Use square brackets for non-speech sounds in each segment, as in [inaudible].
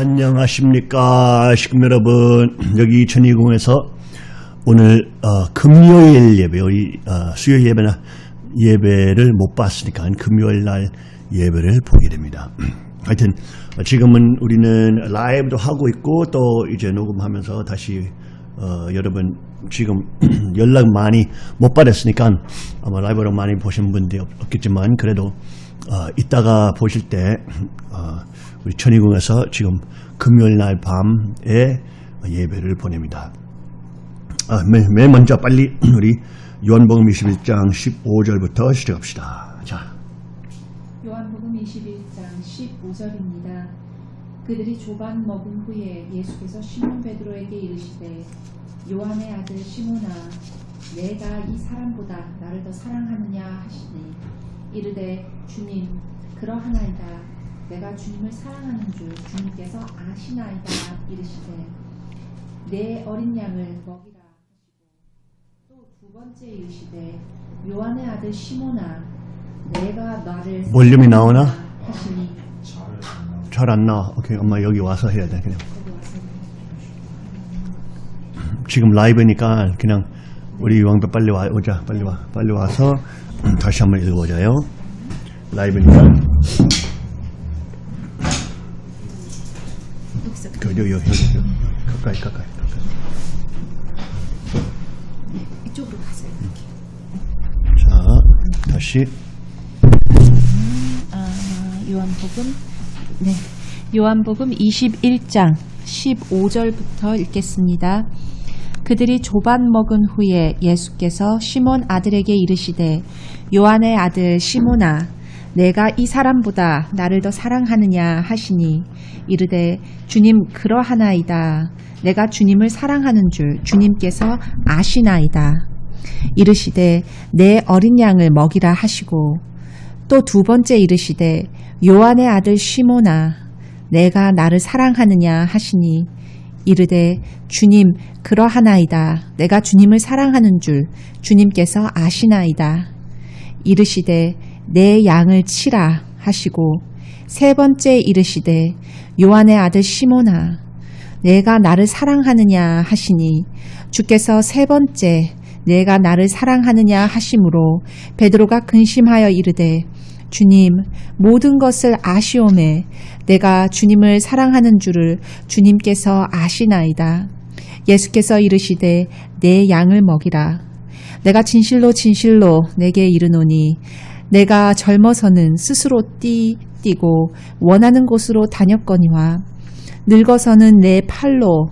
안녕하십니까 식구 여러분. 여기 천이공에서 오늘 어, 금요일 예배 우리 어, 수요일 예배나 예배를 못 봤으니까 금요일 날 예배를 보게 됩니다. [clears throat] 하여튼 어, 지금은 우리는 라이브도 하고 있고 또 이제 녹음하면서 다시 어, 여러분 지금 [clears throat] 연락 많이 못 받았으니까 아마 라이브로 많이 보신 분들이 없- 없겠지만 그래도 어, 이따가 보실 때 어, 우리 천의궁에서 지금 금요일 날 밤에 예배를 보냅니다. 아, 맨, 맨 먼저 빨리 [clears throat] 우리 요한복음 21장 15절부터 시작합시다. 자, 요한복음 21장 15절입니다. 그들이 조반 먹은 후에 예수께서 시몬 베드로에게 이르시되 요한의 아들 시몬아 내가 이 사람보다 나를 더 사랑하느냐 하시니 이르되 주님 그러하나이다 내가 주님을 사랑하는 줄 주님께서 아시나이다 이르시되 내 어린 양을 먹이라 하시고 또 두 번째 이르시되 요한의 아들 시몬아 내가 나를 볼륨이 나오나? 하시니 잘 안 나와. 오케이, 엄마 여기 와서 해야 돼. 그냥 지금 라이브니까 그냥 우리 왕배 빨리 와 오자. 빨리 와. 빨리 와서 음, [clears throat] 다시 한번 읽어보자요. 라이브니까. 그 여기 여기 여기 여기. 가까이 가까이 가까이. 이쪽으로 가세요. 자, 다시 아, 요한복음 네. 요한복음 21장 15절부터 읽겠습니다. 그들이 조반 먹은 후에 예수께서 시몬 아들에게 이르시되 요한의 아들 시몬아 내가 이 사람보다 나를 더 사랑하느냐 하시니 이르되 주님 그러하나이다. 내가 주님을 사랑하는 줄 주님께서 아시나이다. 이르시되 내 어린 양을 먹이라 하시고 또 두 번째 이르시되 요한의 아들 시몬아 내가 나를 사랑하느냐 하시니 이르되 주님 그러하나이다. 내가 주님을 사랑하는 줄 주님께서 아시나이다. 이르시되 내 양을 치라 하시고 세 번째 이르시되 요한의 아들 시몬아 내가 나를 사랑하느냐 하시니 주께서 세 번째 내가 나를 사랑하느냐 하심으로 베드로가 근심하여 이르되 주님 모든 것을 아시오매 내가 주님을 사랑하는 줄을 주님께서 아시나이다. 예수께서 이르시되 내 양을 먹이라. 내가 진실로 진실로 내게 이르노니 내가 젊어서는 스스로 뛰, 뛰고 원하는 곳으로 다녔거니와 늙어서는 내 팔로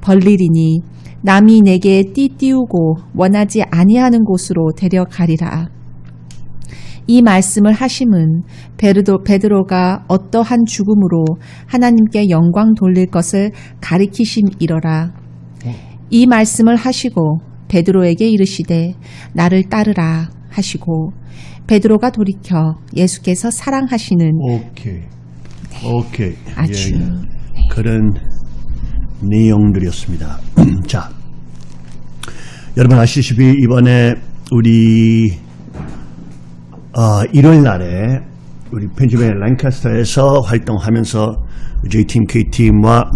벌리리니 남이 내게 띠띠우고 원하지 아니하는 곳으로 데려가리라. 이 말씀을 하심은 베르도, 베드로가 어떠한 죽음으로 하나님께 영광 돌릴 것을 가리키심이러라. 이 말씀을 하시고 베드로에게 이르시되 나를 따르라 하시고 베드로가 돌이켜 예수께서 사랑하시는 오케이. 오케이. 아주 예, 그런 내용들이었습니다. [clears throat] 자, 여러분 아시다시피 이번에 우리 어, 일요일 날에 우리 펜실베니아 랑카스터에서 활동하면서 J팀, K팀과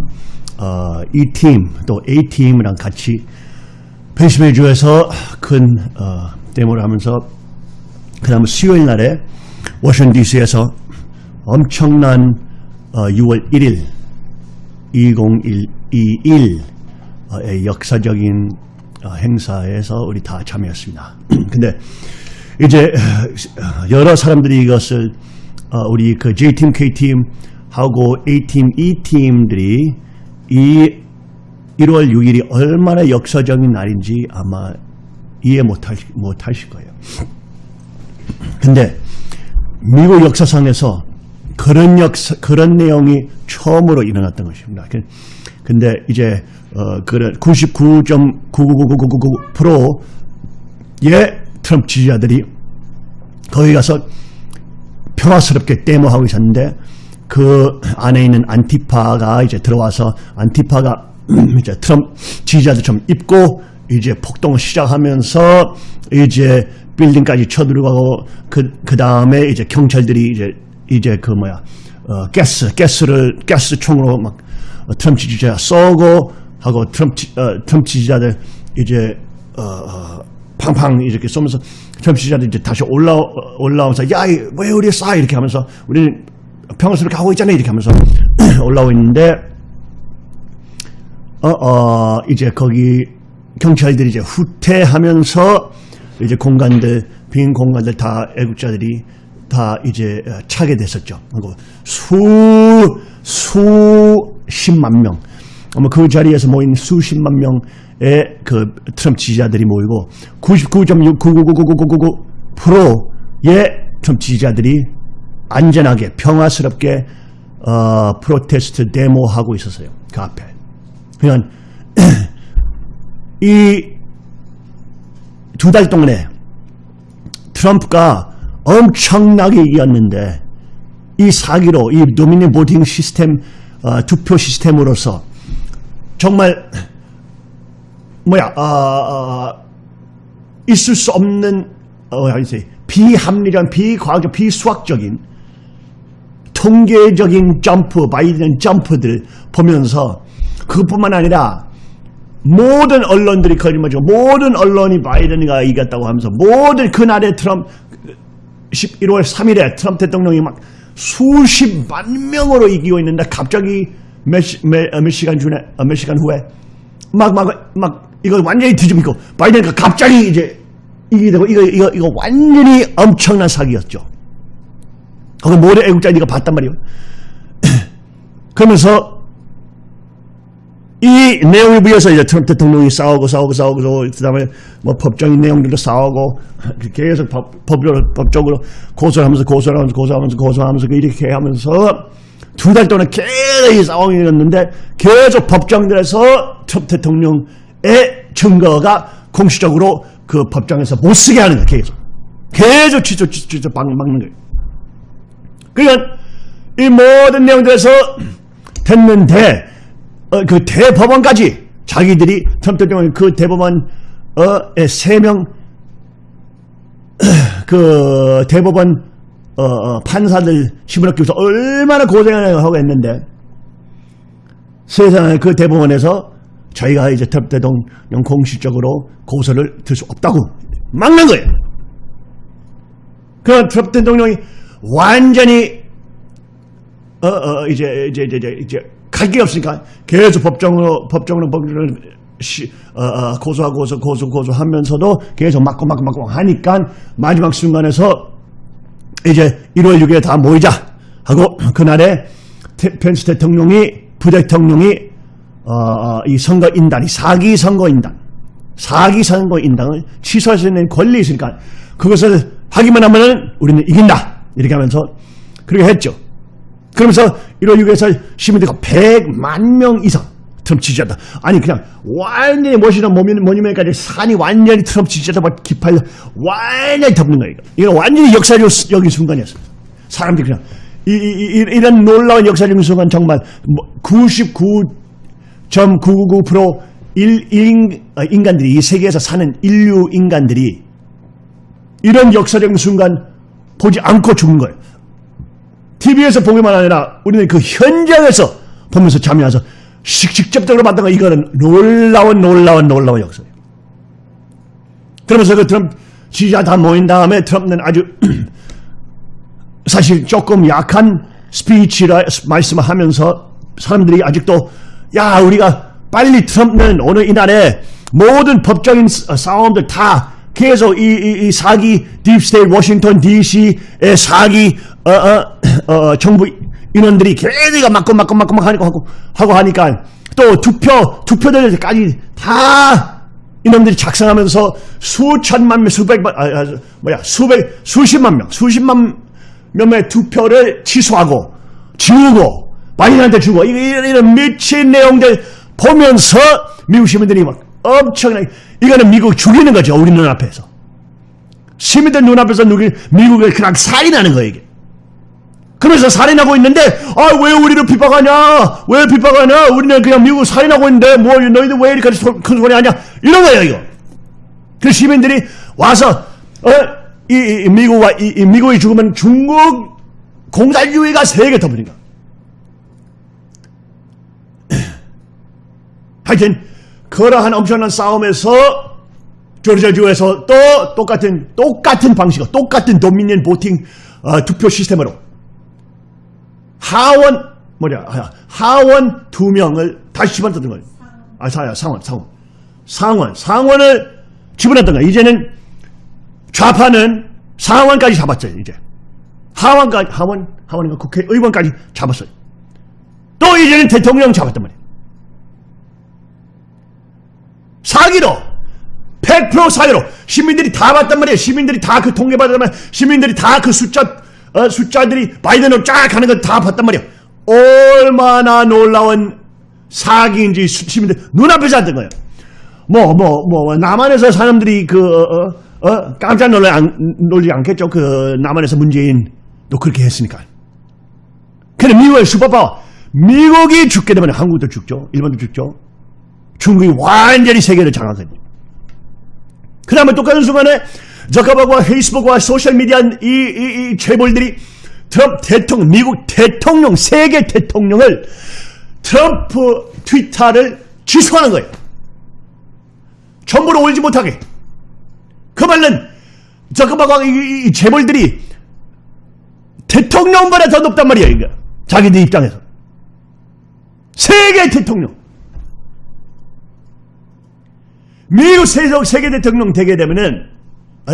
어, E팀 또 A팀이랑 같이 펜실베니아주에서 큰 어, 데모를 하면서 그 다음 수요일 날에 워싱턴 DC에서 엄청난 어, 6월 1일 2021의 역사적인 어, 행사에서 우리 다 참여했습니다. [clears throat] 근데 이제 어, 여러 사람들이 이것을 어, 우리 그 J팀, K팀 하고 A팀, E팀들이 이 1월 6일이 얼마나 역사적인 날인지 아마 이해 못하실, 못하실 거예요. 근데 미국 역사상에서 그런 역사, 그런 내용이 처음으로 일어났던 것입니다. 그- 근데 이제, 어, 그런 99.99999%의 트럼프 지지자들이 거기 가서 평화스럽게 데모하고 있었는데 그 안에 있는 안티파가 이제 들어와서 안티파가 [clears throat] 이제 트럼프 지지자들처럼 입고 이제 폭동을 시작하면서 이제 빌딩까지 쳐들어가고 그, 그 다음에 이제 경찰들이 이제 이제 그 뭐야 어, 가스, 가스를 가스 총으로 막 어, 트럼프 지지자 쏘고 하고 트럼프 지- 어, 트럼프 지지자들 이제 어, 어, 팡팡 이렇게 쏘면서 트럼프 지지자들 이제 다시 올라 올라오면서 야왜 우리 쏴 이렇게 하면서 우리는 평화스럽게 하고 있잖아. 이렇게 하면서 [clears throat] 올라오고 있는데 어, 어, 이제 거기 경찰들이 이제 후퇴하면서 이제 공간들, 빈 공간들 다 애국자들이 다 이제 어, 차게 됐었죠. 그리고 수, 수십만 명. 아마 그 자리에서 모인 수십만 명의 그 트럼프 지지자들이 모이고 99.999999999%의 트럼프 지지자들이 안전하게 평화스럽게 어, 프로테스트 데모하고 있었어요. 그 앞에. 그러니까 이 두 달 동안에 트럼프가 엄청나게 이겼는데 이 사기로 이 도미니 보팅 시스템 어, 투표 시스템으로서 정말 뭐야 어, 어, 있을 수 없는 어, 비합리적 비과학적 비수학적인 통계적인 점프 바이든 점프들 보면서 그것뿐만 아니라 모든 언론들이 거짓말이죠. 모든 언론이 바이든이가 이겼다고 하면서 모든 그날의 트럼프 11월 3일에 트럼프 대통령이 막 수십만 명으로 이기고 있는데 갑자기 몇, 시, 몇, 어, 몇 시간 전에 어, 몇 시간 후에 막막 막 이거 완전히 뒤집히고 바이든가 갑자기 이제 이기게 되고 이거 이거 이거 완전히 엄청난 사기였죠. 거기 모든 애국자 이거 봤단 말이에요. [clears throat] 그러면서 이 내용에 비해서 이제 트럼프 대통령이 싸우고 싸우고 싸우고 그다음에 뭐 법적인 내용들도 싸우고 [laughs] 계속 법, 법적으로, 법적으로 고소하면서 고소하면서 고소하면서 고소하면서 이렇게 하면서 두 달 동안 계속 이 싸움이었는데 계속 법정들에서 트럼프 대통령의 증거가 공식적으로 그 법정에서 못 쓰게 하는 거예요. 계속 계속 취소 취소 취소 막- 막는 거예요. 그러니까 이 모든 내용들에서 됐는데 어, 그 대법원까지 자기들이 트럼프 대통령이 그 대법원 어의 세명 [clears throat] 그 대법원 어, 어, 판사들 시무력교에서 얼마나 고생을 하고 했는데 세상에 그 대법원에서 저희가 이제 트럼프 대통령 공식적으로 고소를 들 수 없다고 막는 거예요. 그 트럼프 대통령이 완전히 어, 어, 이제, 이제, 이제, 이제, 갈 게 없으니까 계속 법정으로, 법정으로, 법정으로 시, 어, 어, 고소하고 고소, 고소, 고소하면서도 계속 막고 막고 막고 하니까 마지막 순간에서 이제 1월 6일에 다 모이자 하고 그날에 테- 펜스 대통령이, 부대통령이, 어, 어, 이 선거인단이 사기 선거인단, 사기 선거인단을 취소할 수 있는 권리 있으니까 그것을 하기만 하면은 우리는 이긴다. 이렇게 하면서 그렇게 했죠. 그러면서 1월 6일에서 시민들이 100만 명 이상 트럼프 지지자다. 아니 그냥 완전히 모뉴- 모뉴멘트까지 산이 완전히 트럼프 지지자다 막 기팔려 완전히 덮는 거예요. 이거 완전히 역사적 여긴 순간이었어요. 사람들이 그냥 이, 이, 이, 이 런 놀라운 역사적인 순간 정말 뭐99.999% 일, 일, 어, 인간들이 이 세계에서 사는 인류 인간들이 이런 역사적인 순간 보지 않고 죽는 거예요. TV에서 보기만 아니라 우리는 그 현장에서 보면서 식- 직접적으로 봤던 거 이거는 놀라운 놀라운 놀라운 역사예요. 그러면서 그 트럼프 지지자 다 모인 다음에 트럼프는 아주 [clears throat] 사실 조금 약한 스피치라 말씀을 하면서 사람들이 아직도 야 우리가 빨리 트럼프는 오늘 이날에 모든 법적인 스- 싸움들 다 계속 이, 이, 이 사기 deep state 워싱턴 DC의 사기 어, 어, 어, 정부 인원들이 계속 막고 막고 막고 막 하고 하고 하고 하니까 또 투표 투표들까지 다 이놈들이 작성하면서 수천만 명, 수백만, 아, 아, 뭐야, 수백, 수십만 명, 수십만 명의 투표를 취소하고, 지우고, 바이든한테 주고, 이- 이런, 이런 미친 내용들 보면서 미국 시민들이 막 엄청나게, 이거는 미국 죽이는 거죠, 우리 눈앞에서. 시민들 눈앞에서 누기, 미국을 그냥 살인하는 거예요, 이게. 그러면서 살인하고 있는데 아 왜 우리를 비박하냐? 왜 비박하냐? 우리는 그냥 미국 살인하고 있는데 뭐 너희들 왜 이렇게 소- 큰 소리 하냐? 이런 거예요 이거. 그 시민들이 와서 어, 이, 이 미국과 이, 이 미국이 죽으면 중국 공산주의가 세계 덮으니까. [clears throat] 하여튼 그러한 엄청난 싸움에서 조르지아주에서 또 똑같은 똑같은 방식으로 똑같은 도미니언 보팅 어, 투표 시스템으로 하원 뭐냐 아, 하원 두 명을 다시 집어넣었던 거예요. 아 사야 상원 상원 상원 상원을 집어넣었던 거예요. 이제는 좌파는 상원까지 잡았어요. 이제 하원까지 하원 하원인가 국회의원까지 잡았어요. 또 이제는 대통령 잡았단 말이에요. 사기로 100% 사기로 시민들이 다 봤단 말이에요. 시민들이 다 그 통계 받았단 시민들이 다 그 숫자 어, 숫자들이 바이든으로 쫙 가는 걸 다 봤단 말이에요. 얼마나 놀라운 사기인지 수- 시민들 눈앞에서 했던 거예요. 뭐 뭐 뭐 남한에서 사람들이 그 어, 어, 어, 깜짝 놀라 안, 놀지 않겠죠. 그 남한에서 문재인도 그렇게 했으니까. 근데 미국의 슈퍼파워 미국이 죽게 되면 한국도 죽죠. 일본도 죽죠. 중국이 완전히 세계를 장악하니. 그 다음에 똑같은 순간에 저커버그와 페이스북과 소셜미디어 이, 이, 이 재벌들이 트럼프 대통령, 미국 대통령, 세계 대통령을 트럼프 트위터를 취소하는 거예요. 정보를 올지 못하게. 그 말은 저커버그와 이, 이, 이 재벌들이 대통령보다 더 높단 말이에요. 이거. 자기들 입장에서. 세계 대통령. 미국 세계 대통령 되게 되면은,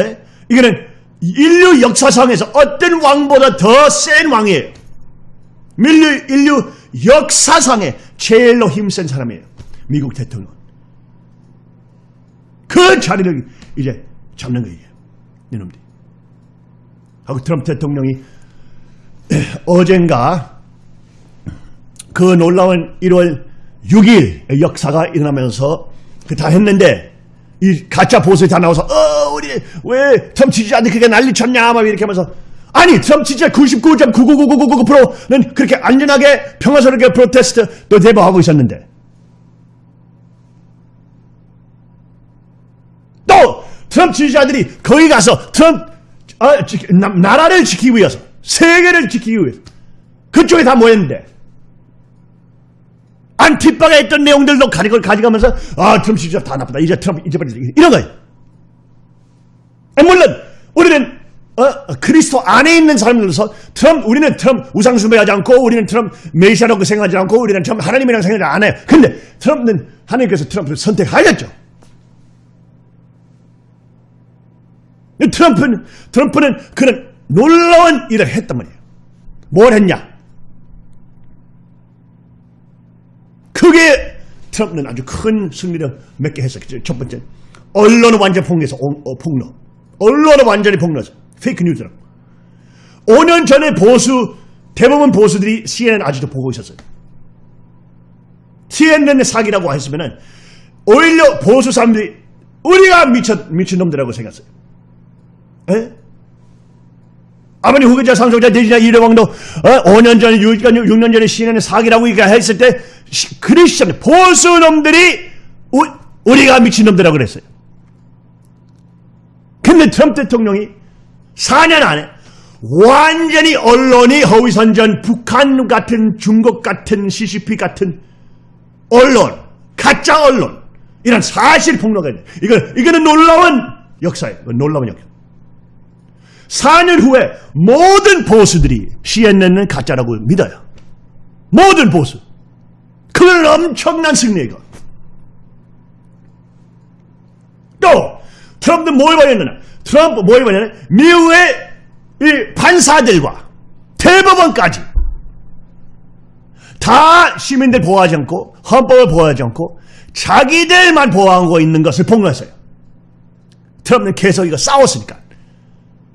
에? 이거는 인류 역사상에서 어떤 왕보다 더 센 왕이에요. 인류, 인류 역사상에 제일로 힘센 사람이에요. 미국 대통령. 그 자리를 이제 잡는 거예요. 이놈들이. 하고 트럼프 대통령이 어젠가 그 놀라운 1월 6일 역사가 일어나면서 그 다 했는데 이 가짜 보수에 다 나와서 어 우리 왜 트럼프 지지자한테 그렇게 난리쳤냐? 막 이렇게 하면서. 아니 트럼프 지지자 99.99999%는 그렇게 안전하게 평화스럽게 프로테스트 또 대박하고 있었는데 또 트럼프 지지자들이 거기 가서 트럼프 나, 나라를 지키기 위해서 세계를 지키기 위해서 그쪽에 다 모였는데 안티파가 했던 내용들도 가지고 가져가면서 아 트럼프 지지자 다 나쁘다 이제 트럼프 이제 빨리 이런 거예요. 아, 물론 우리는 어, 그리스도 안에 있는 사람들로서 트럼프 우리는 트럼프 우상 숭배하지 않고 우리는 트럼프 메시아라고 생각하지 않고 우리는 트럼프 하나님이랑 생각하지 안 해요. 근데 트럼프는 하나님께서 트럼프를 선택하셨죠. 트럼프는 트럼프는 그런 놀라운 일을 했단 말이에요. 뭘 했냐? 크게 트럼프는 아주 큰 승리를 맺게 했어요. 첫 번째, 언론을 완전 폭로해서 어, 어, 폭로. 언론을 완전히 폭로해서 페이크 뉴스라. 5년 전에 보수 대부분 보수들이 CNN 아직도 보고 있었어요. CNN의 사기라고 했으면은 오히려 보수 사람들이 우리가 미쳐 미친 놈들이라고 생각했어요. 에? 아버지 후계자 상속자 대지자 이래왕도 어? 5년 전에 6, 6년 전에 CNN 사기라고 이렇게 했을 때 시- 크리스천 보수 놈들이 우, 우리가 미친 놈들이라고 그랬어요. 근데 트럼프 대통령이 4년 안에 완전히 언론이 허위선전 북한 같은 중국 같은 CCP 같은 언론 가짜 언론 이런 사실 폭로가 있는 이거 이거는 놀라운 역사예요. 놀라운 역사. 4년 후에 모든 보수들이 CNN은 가짜라고 믿어요. 모든 보수. 그건 엄청난 승리이고. 또 트럼프는 뭘 벌였느냐? 트럼프 뭘 벌였느냐? 미국의 이 판사들과 대법원까지 다 시민들 보호하지 않고 헌법을 보호하지 않고 자기들만 보호하고 있는 것을 폭로했어요. 트럼프는 계속 이거 싸웠으니까.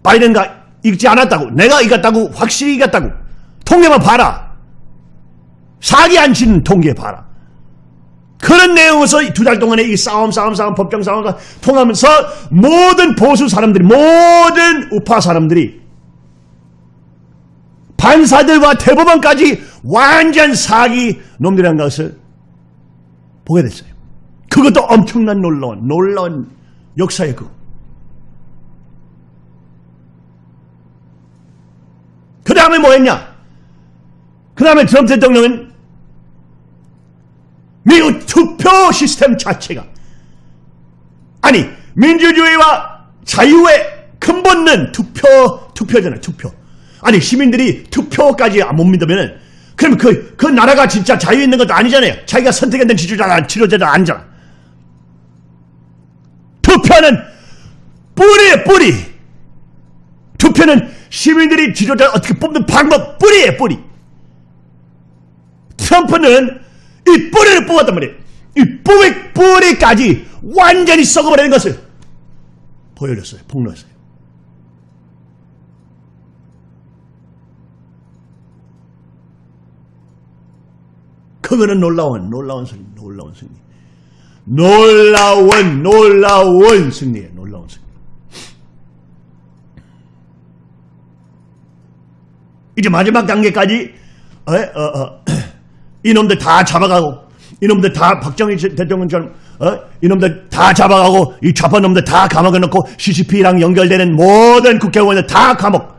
바이든가 이기지 않았다고 내가 이겼다고 확실히 이겼다고 통계만 봐라. 사기 안 치는 통계 봐라. 그런 내용에서 두 달 동안에 이 싸움 싸움 싸움 법정 싸움 통하면서 모든 보수 사람들이 모든 우파 사람들이 판사들과 대법원까지 완전 사기 놈들이라는 것을 보게 됐어요. 그것도 엄청난 놀라운 놀라운 역사의 그거. 그 다음에 뭐 했냐? 그 다음에 트럼프 대통령은 미국 투표 시스템 자체가. 아니 민주주의와 자유의 근본은 투표 투표잖아요 투표. 아니 시민들이 투표까지 못 믿으면은 그럼 그, 그 나라가 진짜 자유 있는 것도 아니잖아요. 자기가 선택했던 지도자가 지도자도 아니잖아. 투표는 뿌리에 뿌리. 투표는 시민들이 지도자 어떻게 뽑는 방법 뿌리에 뿌리. 트럼프는 이 뿌리를 뽑았단 말이에요. 이 뿌리, 뿌리까지 완전히 썩어버리는 것을 보여줬어요. 폭로했어요. 그거는 놀라운, 놀라운 승리, 놀라운 승리. 놀라운, 놀라운 승리예요. 놀라운 승리. 이제 마지막 단계까지 어, 어, 어, 이놈들 다 잡아가고 이놈들 다 박정희 대통령처럼 어? 이놈들 다 잡아가고 이 좌파 놈들 다 감옥에 넣고 CCP랑 연결되는 모든 국회의원들 다 감옥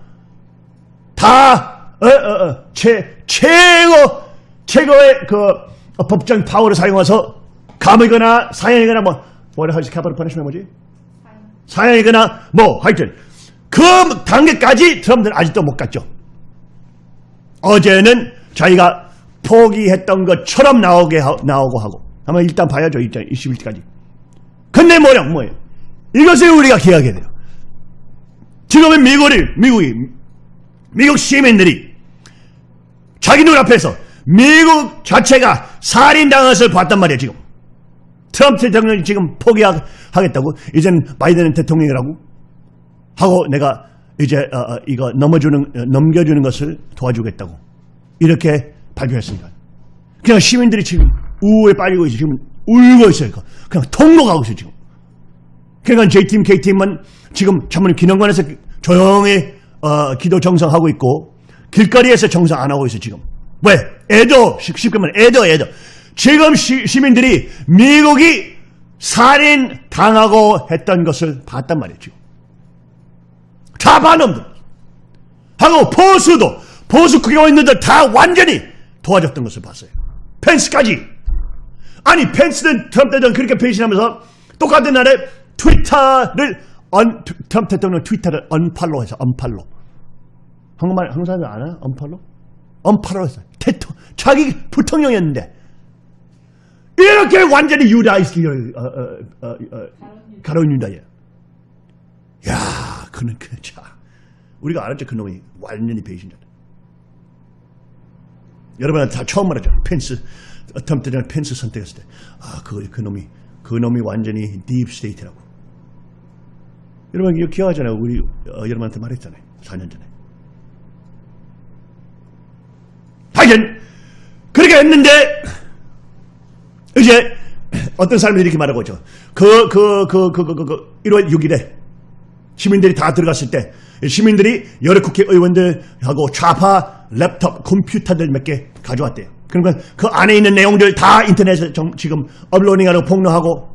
다 어, 어, 어, 최, 최고 최고의 그 어, 법정 파워를 사용해서 감이거나 사형이거나 뭐 뭐라 하지 캐피털 퍼니시면 뭐지? 사형이거나 뭐 하여튼 그 단계까지 트럼프는 아직도 못 갔죠. 어제는 자기가 포기했던 것처럼 나오게 하, 나오고 하고 한번 일단 봐야죠. 일단 21일까지. 근데 뭐냐 뭐예요? 이것을 우리가 기억해야 돼요. 지금은 미국이 미국이 미국 시민들이 자기 눈앞에서 미국 자체가 살인당한 것을 봤단 말이에요. 지금 트럼프 대통령이 지금 포기하겠다고 이젠 바이든 대통령이라고 하고 내가 이제 어, 어, 이거 넘어주는 어, 넘겨주는 것을 도와주겠다고 이렇게 발표했습니다. 그냥 시민들이 지금 우에 빠지고 있어 지금 울고 있어요. 그냥 통곡하고 있어요 지금. 그러니까 J팀, K팀은 지금 전문 기념관에서 조용히 어, 기도 정상하고 있고 길거리에서 정상 안 하고 있어요 지금. 왜? 애도 쉽게 말해 애도 애도. 지금 시, 시민들이 미국이 살인 당하고 했던 것을 봤단 지금. 좌파놈들 하고 보수도 보수 국회의원들 다 완전히 도와줬던 것을 봤어요. 펜스까지. 아니 펜스는 트럼프 대통령 그렇게 배신하면서 똑같은 날에 트위터를 언, 트럼프 대통령 트위터를 언팔로 해서 언팔로. 한국말 한국 사람들 아나? 언팔로? 언팔로 했어요. 대통 자기 부통령이었는데 이렇게 완전히 유다이스를 어, 어, 어, 어, 가룟 유다예요. 야, 그는 그 자. 우리가 알았죠, 그 놈이 완전히 배신자다. 여러분 다 처음 말하죠. 펜스, 대통령 펜스 선택했을 때, 아, 그, 그 놈이, 그 놈이 완전히 deep state라고. 여러분 이거 기억하잖아요. 우리 어, 여러분한테 말했잖아요. 4년 전에. 하여튼 그렇게 했는데 이제 어떤 사람들이 이렇게 말하고 있죠. 그, 그, 그, 그, 그, 그, 그 1월 6일에 시민들이 다 들어갔을 때 시민들이 여러 국회의원들하고 좌파 랩톱 컴퓨터들 몇 개 가져왔대요. 그러니까 그 안에 있는 내용들 다 인터넷에 좀 지금 업로딩하고 폭로하고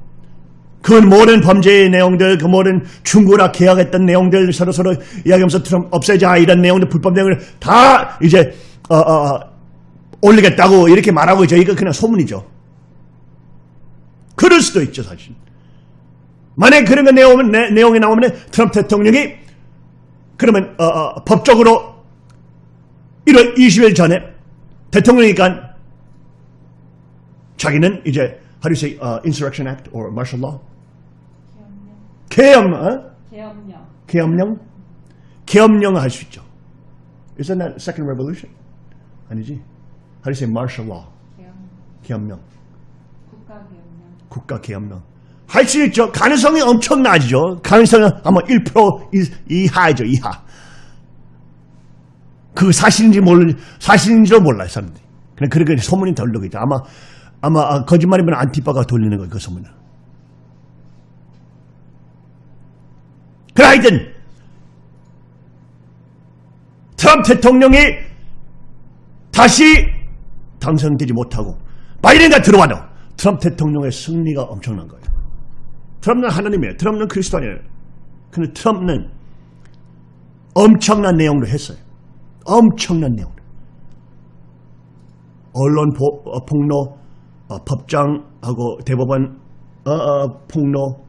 그 모든 범죄의 내용들, 그 모든 중고나 계약했던 내용들 서로 서로 이야기하면서 트럼 없애자 이런 내용들 불법 내용을 다 이제 어, 어, 어, 올리겠다고 이렇게 말하고 있죠. 이거 그냥 소문이죠. 그럴 수도 있죠, 사실. 만약 그런 거 내용은, 내, 내용이 나오면 트럼프 대통령이 그러면 어, 어, 법적으로 1월 20일 전에 대통령이니까 자기는 이제 how do you say uh, insurrection act or martial law? 계엄, 어? 계엄령. 계엄령? 계엄령을 할수 있죠. Isn't that second revolution? 아니지. How do you say martial law? 계엄령. 국가 계엄령. 국가 계엄령. 할수 있죠. 가능성이 엄청 낮죠. 가능성은 아마 1% 이- 이하죠, 이하. 그 사실인지 모르, 사실인지도 몰라요, 사람들이. 그냥 그렇게 소문이 돌리고 있죠. 아마, 아마 아, 거짓말이면 안티파가 돌리는 거예요, 그 소문을. 그래, 하여튼, 트럼프 대통령이 다시 당선되지 못하고 바이든가 들어와도 트럼프 대통령의 승리가 엄청난 거예요. 트럼프는 하나님이에요. 트럼프는 그리스도 아니에요. 근데 트럼프는 엄청난 내용을 했어요. 엄청난 내용. 언론 보- 어, 폭로, 어, 법장하고 대법원 어, 어, 폭로,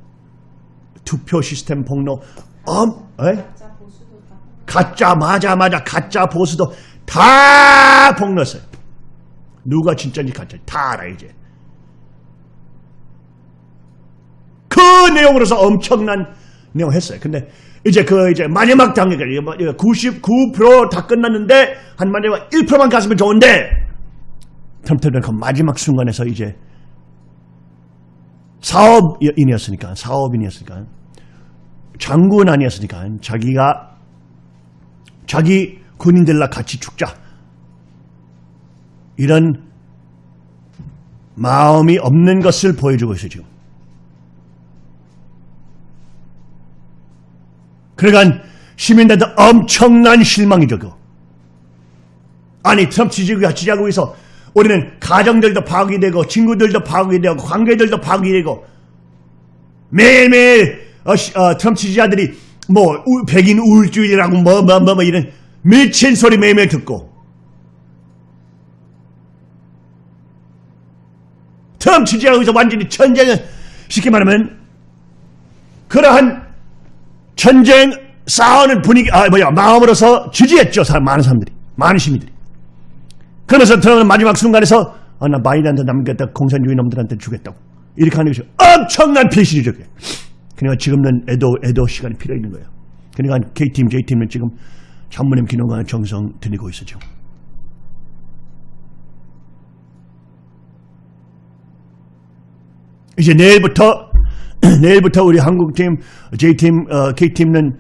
투표 시스템 폭로, 엄, 에? 가짜 가짜 맞아 맞아 가짜 보수도 다 폭로했어요. 누가 진짜인지 가짜인지 다 알아 이제. 그 내용으로서 엄청난 내용 했어요. 근데 이제 그 이제 마지막 단계가 99%다 끝났는데 한 마지막 1%만 갔으면 좋은데. 트럼프는 그 마지막 순간에서 이제 사업인이었으니까 사업인이었으니까 장군 아니었으니까 자기가 자기 군인들과 같이 죽자. 이런 마음이 없는 것을 보여주고 있어요 지금. 그러니까 시민들도 엄청난 실망이죠. 그거. 아니 트럼프 지지가 지지하고 있어 우리는 가정들도 파괴 되고 친구들도 파괴 되고 관계들도 파괴 되고 매일매일 어, 시- 어, 트럼프 지지자들이 뭐 우- 백인 우울주의라고 뭐 뭐 뭐 뭐 이런 미친 소리 매일매일 듣고 트럼프 있어 완전히 전쟁을 쉽게 말하면 그러한 전쟁 싸우는 분위기 아 뭐야 마음으로서 지지했죠 사람 많은 사람들이 많은 시민들이. 그러면서 트럼프는 마지막 순간에서 아, 나 바이든한테 남겼다 공산주의 놈들한테 주겠다고. 이렇게 하는 것이 엄청난 배신이죠 그게. 그러니까 지금은 애도 애도 시간이 필요 있는 거예요. 그러니까 K팀 J팀은 지금 장모님 기능과 정성 있어 지금. 이제 내일부터 [clears throat] 내일부터 우리 한국팀, J팀, 어, K팀은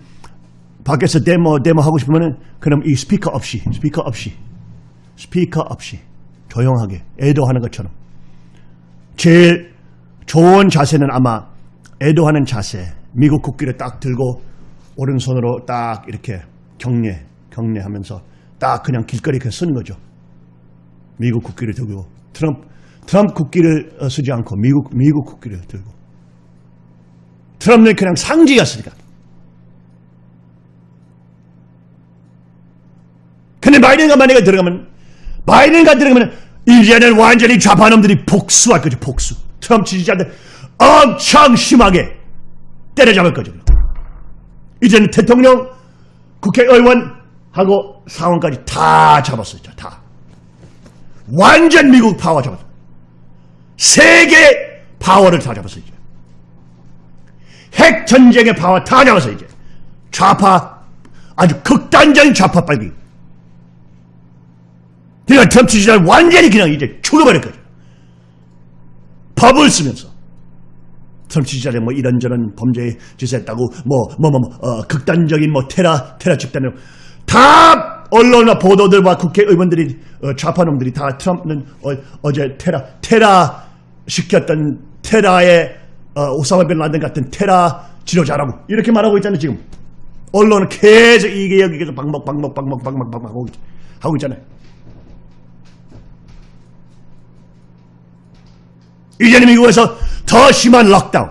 밖에서 데모 데모 하고 싶으면은 그럼 이 스피커 없이 스피커 없이 스피커 없이 조용하게 애도하는 것처럼. 제일 좋은 자세는 아마 애도하는 자세 미국 국기를 딱 들고 오른손으로 딱 이렇게 경례 경례하면서 딱 그냥 길거리에 그냥 쓰는 거죠. 미국 국기를 들고 트럼프 트럼프 국기를 어, 쓰지 않고 미국 미국 국기를 들고 트럼프는 그냥 상징이었으니까. 근데 바이든과 만약에 들어가면 바이든과 들어가면 이제는 완전히 좌파놈들이 복수할 거죠 복수. 트럼프 지지자들 엄청 심하게 때려잡을 거죠. 이제는 대통령, 국회의원하고 상원까지 다 잡았어요. 다. 완전 미국 파워 잡았어. 세계 파워를 다 잡았어요. 핵 전쟁의 파워 다 잡았어 이제. 좌파 아주 극단적인 좌파 빨갱이. 그러니까 트럼프 지지자를 완전히 그냥 이제 죽어버릴 거죠. 법을 쓰면서. 트럼프 지지자들 뭐 이런저런 범죄 짓을 했다고 뭐뭐뭐 뭐 어, 극단적인 뭐 테러 테러 집단으로 다 언론과 보도들과 국회의원들이 어, 좌파놈들이 다 트럼프는 어, 제 테라 테라 시켰던 테라의 어, 오사마 빈 라덴 같은 테라 지도자라고 이렇게 말하고 있잖아요 지금. 언론은 계속 이게 여기 계속 방목 방목 방목 방목 방목 하고, 있잖아요 이제는 미국에서 더 심한 록다운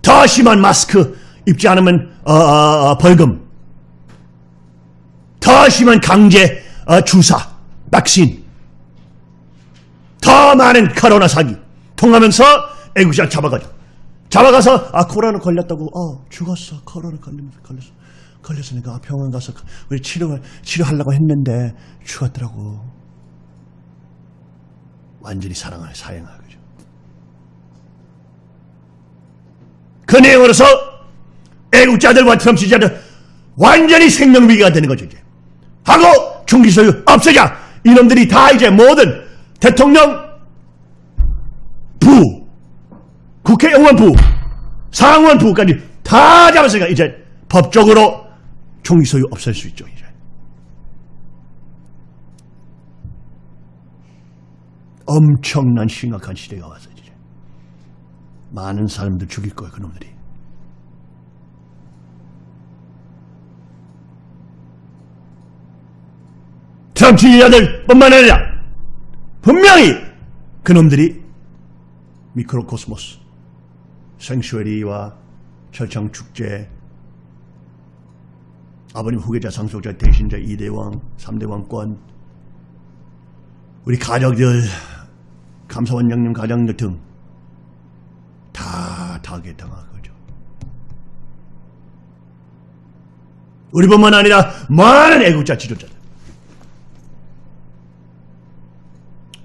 더 심한 마스크 입지 않으면 어, 어, 어, 벌금 더 심한 강제 어, 주사 백신 더 많은 코로나 사기 통하면서 애국자 잡아가죠. 잡아가서 아 코로나 걸렸다고 어 죽었어 코로나 걸리면서 걸렸어 걸렸으니까 병원 가서 우리 치료 치료하려고 했는데 죽었더라고. 완전히 사랑을 사형하는 거죠. 그 내용으로서 애국자들과 트럼프 지지자들 완전히 생명위기가 되는 거죠 이제. 하고 총기 소유 없애자 이놈들이 다 이제 모든 대통령 부 국회의원 부 상원 부까지 다 잡았으니까 이제 법적으로 총기 소유 없앨 수 있죠 이제. 엄청난 심각한 시대가 왔어요 이제. 많은 사람들 죽일 거예요 그놈들이. 트럼프 지지자들 뿐만 아니라 분명히 그놈들이 미크로코스모스 생슈에리와 철창 축제 아버님 후계자, 상속자, 대신자, 2대 왕, 3대 왕권, 우리 가족들, 감사원장님 가장들 등다 타겟당한 거죠. 우리뿐만 아니라 많은 애국자 지도자들.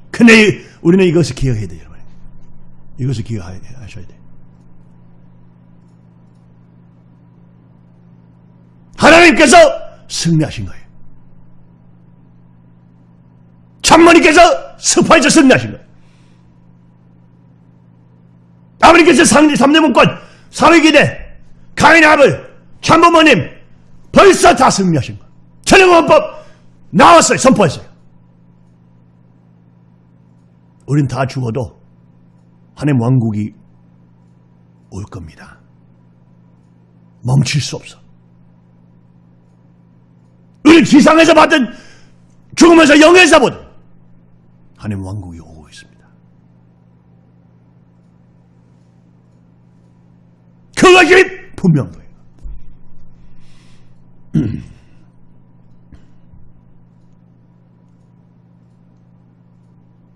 근데 우리는 이것을 기억해야 돼요. 이것을 기억하셔야 돼요. 하나님께서 승리하신 거예요. 참모님께서 스파에서 승리하신 거예요. 아버님께서 상대 3대 문권, 사회기대, 가인의 아들, 참모모님 벌써 다 승리하신 거예요. 천연원법 나왔어요. 선포했어요. 우린 다 죽어도 하나님 왕국이 올 겁니다. 멈출 수 없어. 우리 지상에서 받은 죽으면서 영에서 보든 하나님 왕국이 오고 있습니다. 그것이 분명해요.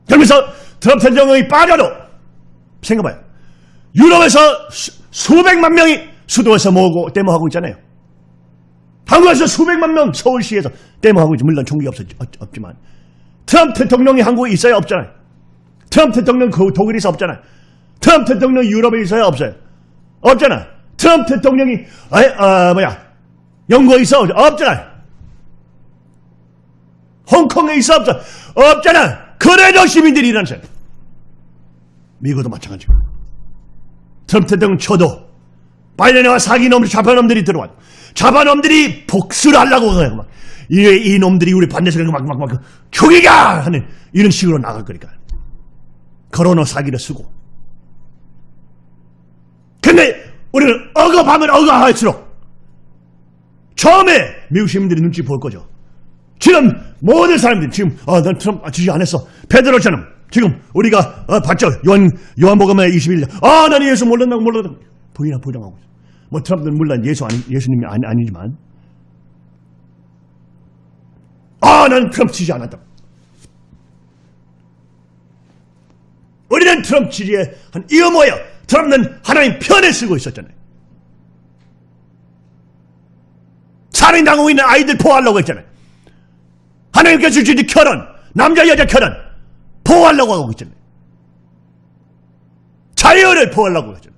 그러면서 트럼프 대통령이 빠져도 생각해봐요. 유럽에서 수, 수백만 명이 수도에서 모으고 데모하고 있잖아요. 한국에서 수백만 명 서울시에서 데모하고 있지. 물론 총기 없었, 없지만. 트럼프 대통령이 한국에 있어요? 없잖아요. 트럼프 대통령 그 독일에서 없잖아요. 트럼프 대통령 유럽에 있어요? 없어요? 없잖아. 트럼프 대통령이, 아, 아 뭐야, 영국에 있어? 없잖아요. 홍콩에 있어? 없어? 없잖아. 그래도 시민들이 일어나세요. 미국도 마찬가지고. 트럼프 대통령 쳐도 바이든과 사기놈들, 좌파놈들이 들어와. 좌파놈들이 복수를 하려고 해요. 막. 이, 이 놈들이 우리 반대서 막, 막, 막, 죽이가! 하는 이런 식으로 나갈 거니까. 코로나 사기를 쓰고. 근데 우리는 억압하면 억압할수록 처음에 미국 시민들이 눈치 볼 거죠. 지금 모든 사람들이 지금 아, 난 트럼프 지지 안 했어. 베드로처럼 지금 우리가 어, 봤죠. 요한 요한복음의 21년. 아, 나는 예수 몰랐다고 몰랐다고 부인하 부정하고. 뭐 트럼프는 물론 예수 아니, 예수님이 아니, 아니지만 아, 나는 트럼프 지지 않았다. 우리는 트럼프 지지에 한 뭐야? 트럼프는 하나님 편에 쓰고 있었잖아요. 살인당하고 있는 아이들 보호하려고 했잖아요. 하나님께서 주신 결혼, 남자 여자 결혼 보호하려고 하고 있잖아요. 자유를 보호하려고 했잖아요.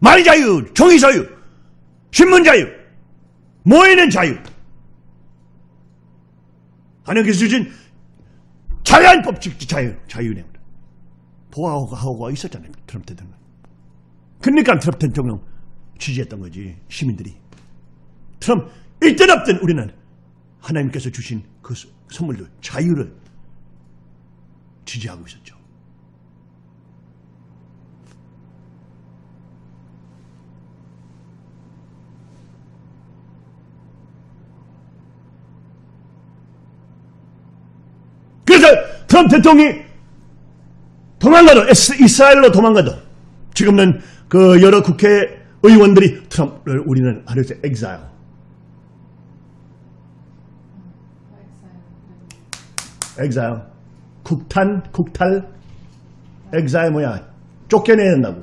말 자유, 종이 자유, 신문 자유, 모이는 자유. 하나님께서 주신 자유한 법칙 자유, 자유네. 보호하고 하고 있었잖아요. 트럼프 대통령. 그러니까 트럼프 대통령 지지했던 거지, 시민들이. 트럼프, 있든 없든 우리는 하나님께서 주신 그 선물들, 자유를 지지하고 있었죠. 그래서 트럼프 대통령이 도망가도 이스라엘로 도망가도 지금은 그 여러 국회의원들이 트럼프를 우리는 하려서 엑사일 엑사일 국탄 국탈? 엑사일 뭐야 쫓겨내야 된다고.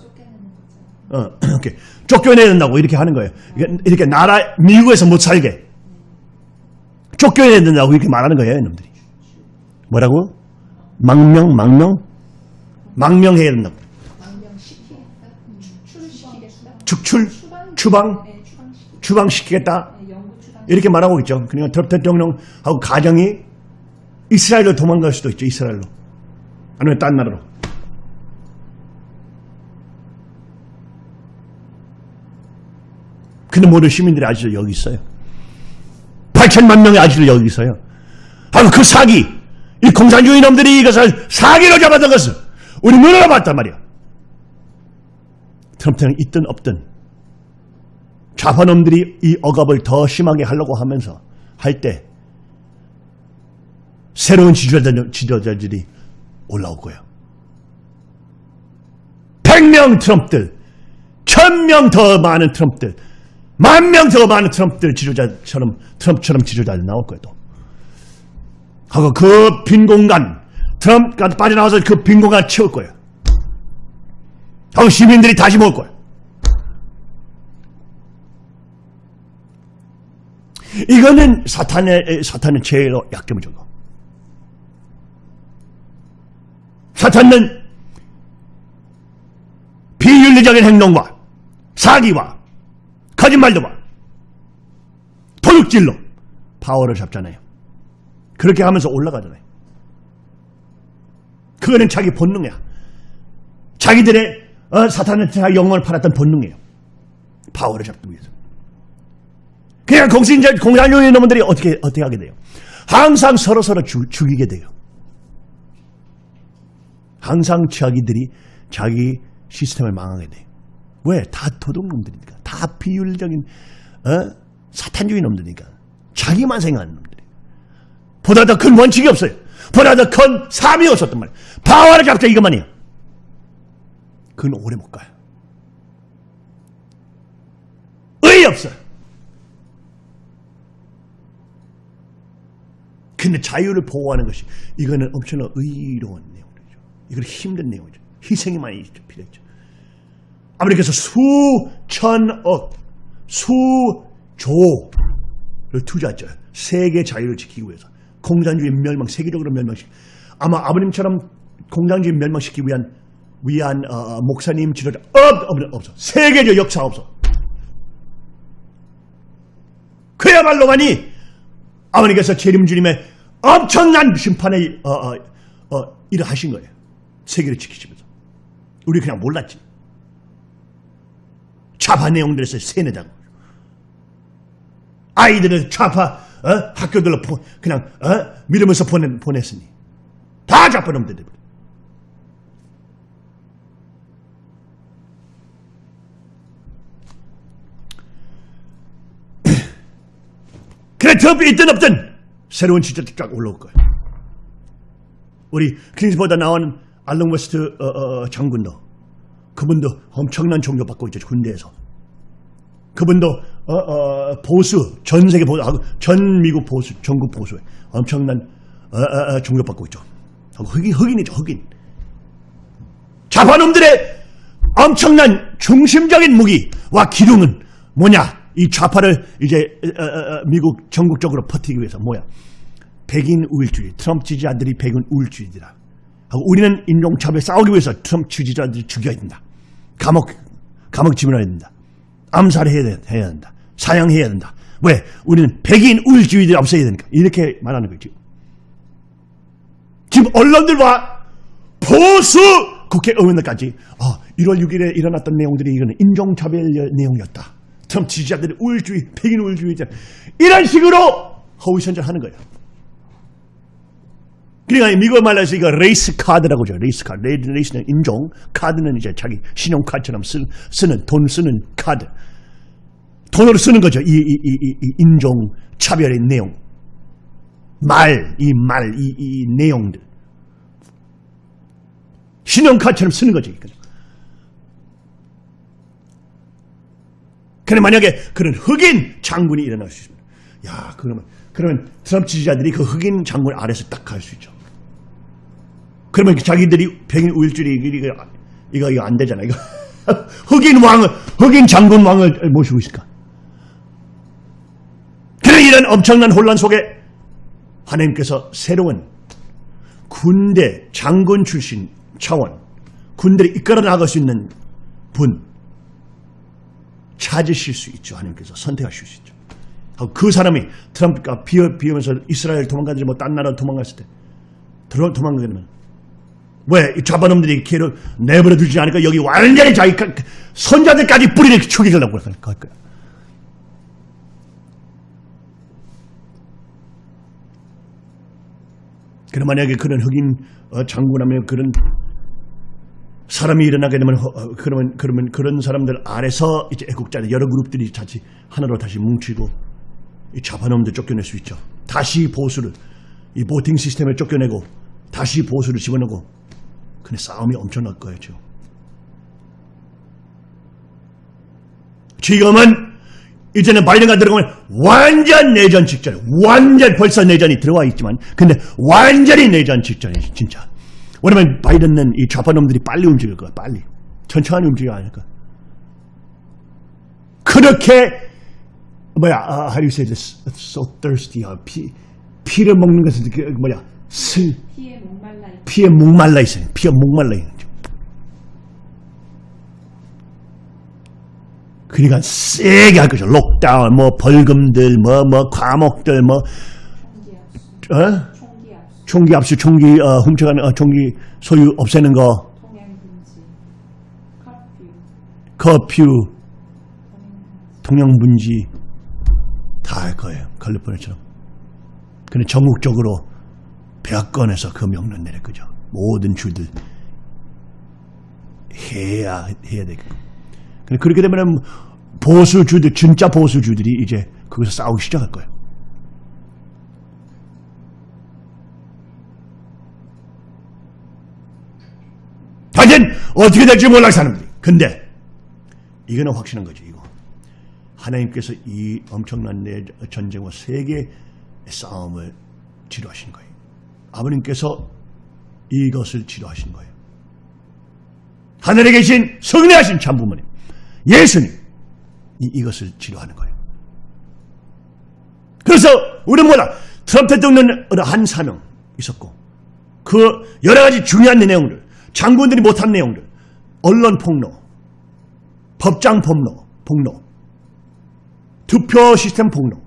어 이렇게 쫓겨내야 된다고 이렇게 하는 거예요. 이게 이렇게 나라 미국에서 못 살게. 쫓겨내야 된다고 이렇게 말하는 거예요 놈들이. 뭐라고 망명 망명 망명해야 된다고. 축출 추방. 추방 네, 추방시키. 추방시키겠다. 이렇게 말하고 있죠. 그러니까 트럼프 대통령하고 가정이 이스라엘로 도망갈 수도 있죠. 이스라엘로. 아니면 딴 나라로. 근데 모든 시민들이 아직도 여기 있어요. 8천만 명이 아직도 여기 있어요. 바로 그 사기, 이 공산주의 놈들이 이것을 사기로 잡았던 것을 우리 눈으로 봤단 말이야. 트럼프는 있든 없든 좌파놈들이 이 억압을 더 심하게 하려고 하면서 할 때 새로운 지도자들, 지도자들이 올라올 거예요. 100명 트럼프들, 1000명 더 많은 트럼프들 만 명 더 많은 트럼프들 지도자처럼 트럼프처럼 지도자들 나올 거예요. 또. 하고 그 빈 공간 트럼프가 빠져나와서 그 빈 공간 채울 거예요. 하고 시민들이 다시 모을 거예요. 이거는 사탄의 사탄은 제일 약점을 줘. 사탄은 비윤리적인 행동과 사기와 거짓말도 봐. 도둑질로 파워를 잡잖아요. 그렇게 하면서 올라가잖아요. 그거는 자기 본능이야. 자기들의 어, 사탄한테 영혼을 팔았던 본능이에요. 파워를 잡기 위해서. 그냥 공신자, 공산주의 놈들이 어떻게, 어떻게 하게 돼요? 항상 서로서로 죽, 죽이게 돼요. 항상 자기들이 자기 시스템을 망하게 돼요. 왜? 다 도둑놈들이니까. 다 비윤리적인, 어? 사탄주의 놈들이니까. 자기만 생각하는 놈들이. 보다 더 큰 원칙이 없어요. 보다 더 큰 삶이 없었단 말이에요. 파워를 잡자 이것만이에요. 그건 오래 못 가요. 의의 없어요. 근데 자유를 보호하는 것이 이거는 엄청나 의로운 내용이죠. 이건 힘든 내용이죠. 희생이 많이 필요했죠. 아메리카에서 수천억, 수조를 투자했죠. 세계 자유를 지키기 위해서. 공산주의 멸망, 세계적으로 멸망시키 아마 아버님처럼 공산주의 멸망시키기 위한 위한 어, 목사님 지도자 없, 없, 없어. 세계적 역사 없어. 그야말로만이 아버님께서 재림주님의 엄청난 심판의 어, 어, 어, 일을 하신 거예요. 세계를 지키시면서. 우리 그냥 몰랐지. 좌파 내용들에서 세뇌당. 아이들을 좌파 어? 학교들로 보, 그냥 어? 믿으면서 보내, 보냈으니. 다 좌파 놈들이. [laughs] 그래 트럼프 있든 없든 새로운 시절이 쫙 올라올 거예요. 우리 클린스보다 나온 앨런 웨스트 어, 어, 장군도 그분도 엄청난 존경받고 있죠 군대에서. 그분도 어, 어, 보수 전 세계 보수 아, 전 미국 보수 전국 보수에 엄청난 어, 어, 어, 존경받고 있죠. 흑인 흑인이죠 흑인. 좌파놈들의 엄청난 중심적인 무기와 기둥은 뭐냐? 이 좌파를 이제 어, 어, 어, 미국 전국적으로 퍼뜨리기 위해서 뭐야? 백인 우일주의, 트럼프 지지자들이 백인 우일주의들이다. 하고 우리는 인종차별 싸우기 위해서 트럼프 지지자들이 죽여야 된다. 감옥, 감옥 집어넣어야 된다. 암살해야 된다. 사형해야 된다. 왜? 우리는 백인 우일주의들이 없어야 되니까. 이렇게 말하는 거죠. 지금 언론들과 보수 국회의원들까지 아, 1월 6일에 일어났던 내용들이 이거는 인종차별 내용이었다. 트럼프 지지자들이 우월주의, 백인 우월주의자 이런 식으로 허위선전하는 거예요. 그러니까 미국 말로 해서 이거 race card라고 하죠. race card. ra- race는 인종, 카드는 이제 자기 신용카드처럼 쓰, 쓰는, 돈 쓰는 카드. 돈으로 쓰는 거죠. 이, 이, 이, 이, 이 인종 차별의 내용. 말, 이 말, 이, 이 내용들. 신용카드처럼 쓰는 거죠. 이거. 그래 만약에 그런 흑인 장군이 일어날 수 있습니다. 야, 그러면 그러면 트럼프 지지자들이 그 흑인 장군 아래서 딱 갈 수 있죠. 그러면 자기들이 백인 우일주의 이거 이거 이거 안 되잖아. 이거 [laughs] 흑인 왕을 흑인 장군 왕을 모시고 있을까? 이런 엄청난 혼란 속에 하나님께서 새로운 군대 장군 출신 차원 군대를 이끌어 나갈 수 있는 분 찾으실 수 있죠. 하나님께서 선택하실 수 있죠. 그 사람이 트럼프가 비어, 비우면서 이스라엘 도망가지 뭐 딴 나라 도망갔을 때 들어 도망가게 되면 왜? 이 좌파놈들이 걔를 내버려 두지 않으니까 여기 완전히 자기 가- 손자들까지 뿌리를 죽이려고 할 거야. 그럼 만약에 그런 흑인 어, 장군하면 그런 사람이 일어나게 되면 허- 어, 그러면 그러면 그런 사람들 아래서 이제 애국자들 여러 그룹들이 다시 하나로 다시 뭉치고 이 좌파놈들 쫓겨낼 수 있죠. 다시 보수를 이 보팅 시스템을 쫓겨내고 다시 보수를 집어넣고 근데 싸움이 엄청날 거예요. 지금. 지금은 이제는 바이든가 들어가면 완전 내전 직전, 완전 벌써 내전이 들어와 있지만, 근데 완전히 내전 직전이지, 진짜. 왜냐면 바이든은 이 좌파 놈들이 빨리 움직일 거야, 빨리. 천천히 움직여야 하니까. 그렇게, 뭐야, uh, how do you say this? So thirsty. 아, 피, 피를 먹는 것은 그, 뭐야, 슬, 피에 목말라 있 피에 목말라 있어요. 피에 목말라 있는 거죠. 그러니까 세게 할 거죠. 록다운, 뭐 벌금들, 뭐 뭐 과목들, 뭐 어? 총기 압수, 총기 어, 훔쳐가는 어, 총기 소유 없애는 거, 커퓨. 통영분지 다 할 거예요. 칼리포니아처럼. 근데 전국적으로 백건에서 그 명령 내릴 거죠. 모든 주들 해야 해야 되겠고. 그렇게 되면 보수주들 진짜 보수주들이 이제 거기서 싸우기 시작할 거예요. 하여튼 어떻게 될지 몰라 사람들이. 근데 이거는 확실한 거죠. 이거. 하나님께서 이 엄청난 내 전쟁과 세계의 싸움을 지도하신 거예요. 아버님께서 이것을 지도하신 거예요. 하늘에 계신 성례하신 참부모님, 예수님, 이, 이것을 지도하는 거예요. 그래서 우리는 뭐다? 트럼프 대통령은 어느 한 사명 있었고, 그 여러 가지 중요한 내용들, 장군들이 못한 내용들, 언론 폭로, 법장 폭로, 폭로, 투표 시스템 폭로,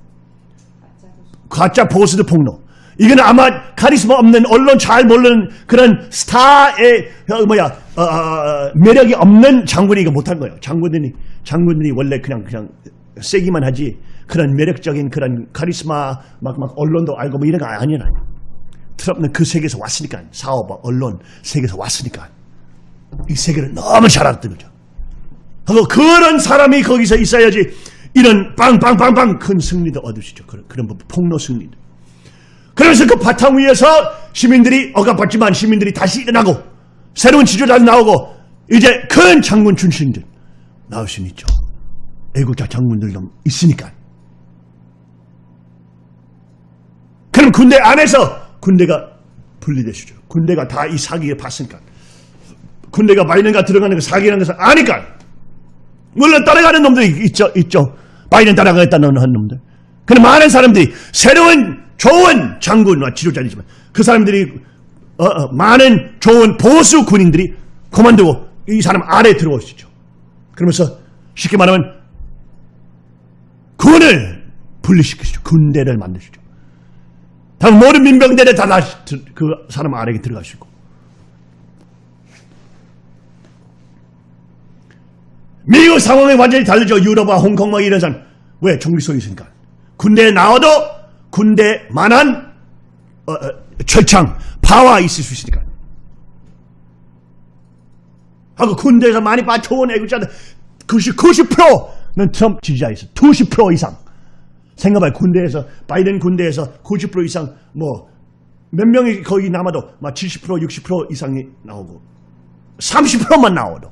가짜 보스드 폭로. 이거는 아마 카리스마 없는 언론 잘 모르는 그런 스타의 어, 뭐야 어, 어, 어, 매력이 없는 장군이 이거 못한 거예요. 장군들이 장군들이 원래 그냥 그냥 세기만 하지 그런 매력적인 그런 카리스마 막 막 언론도 알고 뭐 이런 거 아니라 트럼프는 그 세계에서 왔으니까 사업 언론 세계에서 왔으니까 이 세계를 너무 잘 알았던 거죠. 하고 그런 사람이 거기서 있어야지 이런 빵빵빵빵 큰 승리도 있죠. 그런, 그런 뭐 폭로 승리도. 그래서 그 바탕 위에서 시민들이 억압받지만 시민들이 다시 일어나고 새로운 지도자도 나오고 이제 큰 장군 출신들 나올 수는 있죠. 애국자 장군들도 있으니까. 그럼 군대 안에서 군대가 분리되시죠. 군대가 다 이 사기에 봤으니까. 군대가 바이든가 들어가는 거 사기라는 것을 아니까. 물론 따라가는 놈들이 있죠, 있죠. 바이든 따라가겠다는 놈들. 근데 많은 사람들이 새로운 좋은 장군과 지도자이지만 그 사람들이 어, 어, 많은 좋은 보수 군인들이 그만두고 이 사람 아래 들어올 수 있죠. 그러면서 쉽게 말하면 군을 분리시키시죠. 군대를 만드시죠. 다 모든 민병대를 다 그 사람 아래에 있고. 미국 상황이 완전히 다르죠. 유럽과 홍콩 막 이런 사람. 왜? 쏘고 있으니까. 군대에 나와도 군대만한 어, 어, 철창, 파워 있을 수 있으니까. 하고 군대에서 많이 빠져온 애국자들 90, 90%는 트럼프 지지자 있어. 90% 이상. 생각해봐요. 군대에서, 바이든 군대에서 90% 이상, 뭐, 몇 명이 거기 남아도 막 70%, 60% 이상이 나오고, 30%만 나와도,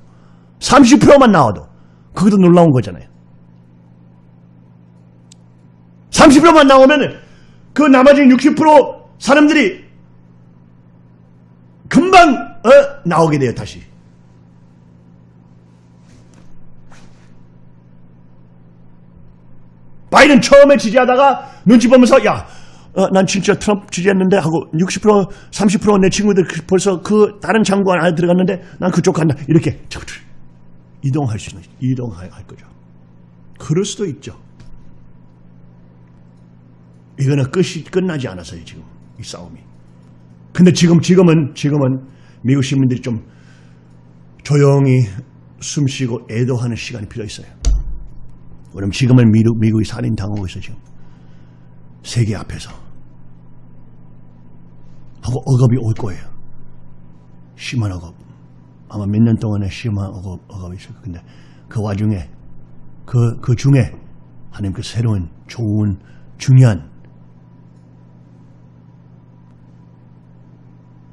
30%만 나와도, 그것도 놀라운 거잖아요. 30%만 나오면 그 나머지 60% 사람들이 금방 어, 나오게 돼요 다시. 바이든 처음에 지지하다가 눈치 보면서 야, 어, 난 진짜 트럼프 지지했는데 하고 60% 30%내 친구들 그- 벌써 그 다른 장관 안에 들어갔는데 난 그쪽 간다 이렇게 이동할 수 있는 이동할 할 거죠. 그럴 수도 있죠. 이거는 끝이 끝나지 않았어요 지금 이 싸움이. 근데 지금 지금은 지금은 미국 시민들이 좀 조용히 숨쉬고 애도하는 시간이 필요 있어요. 왜냐면 지금은 미국, 미국이 살인 당하고 있어 지금 세계 앞에서 하고 억압이 올 거예요. 심한 억압. 아마 몇 년 동안에 심한 억압, 억압이 있을 거예요. 근데 그 와중에 그, 그 중에 하나님께 새로운 좋은 중요한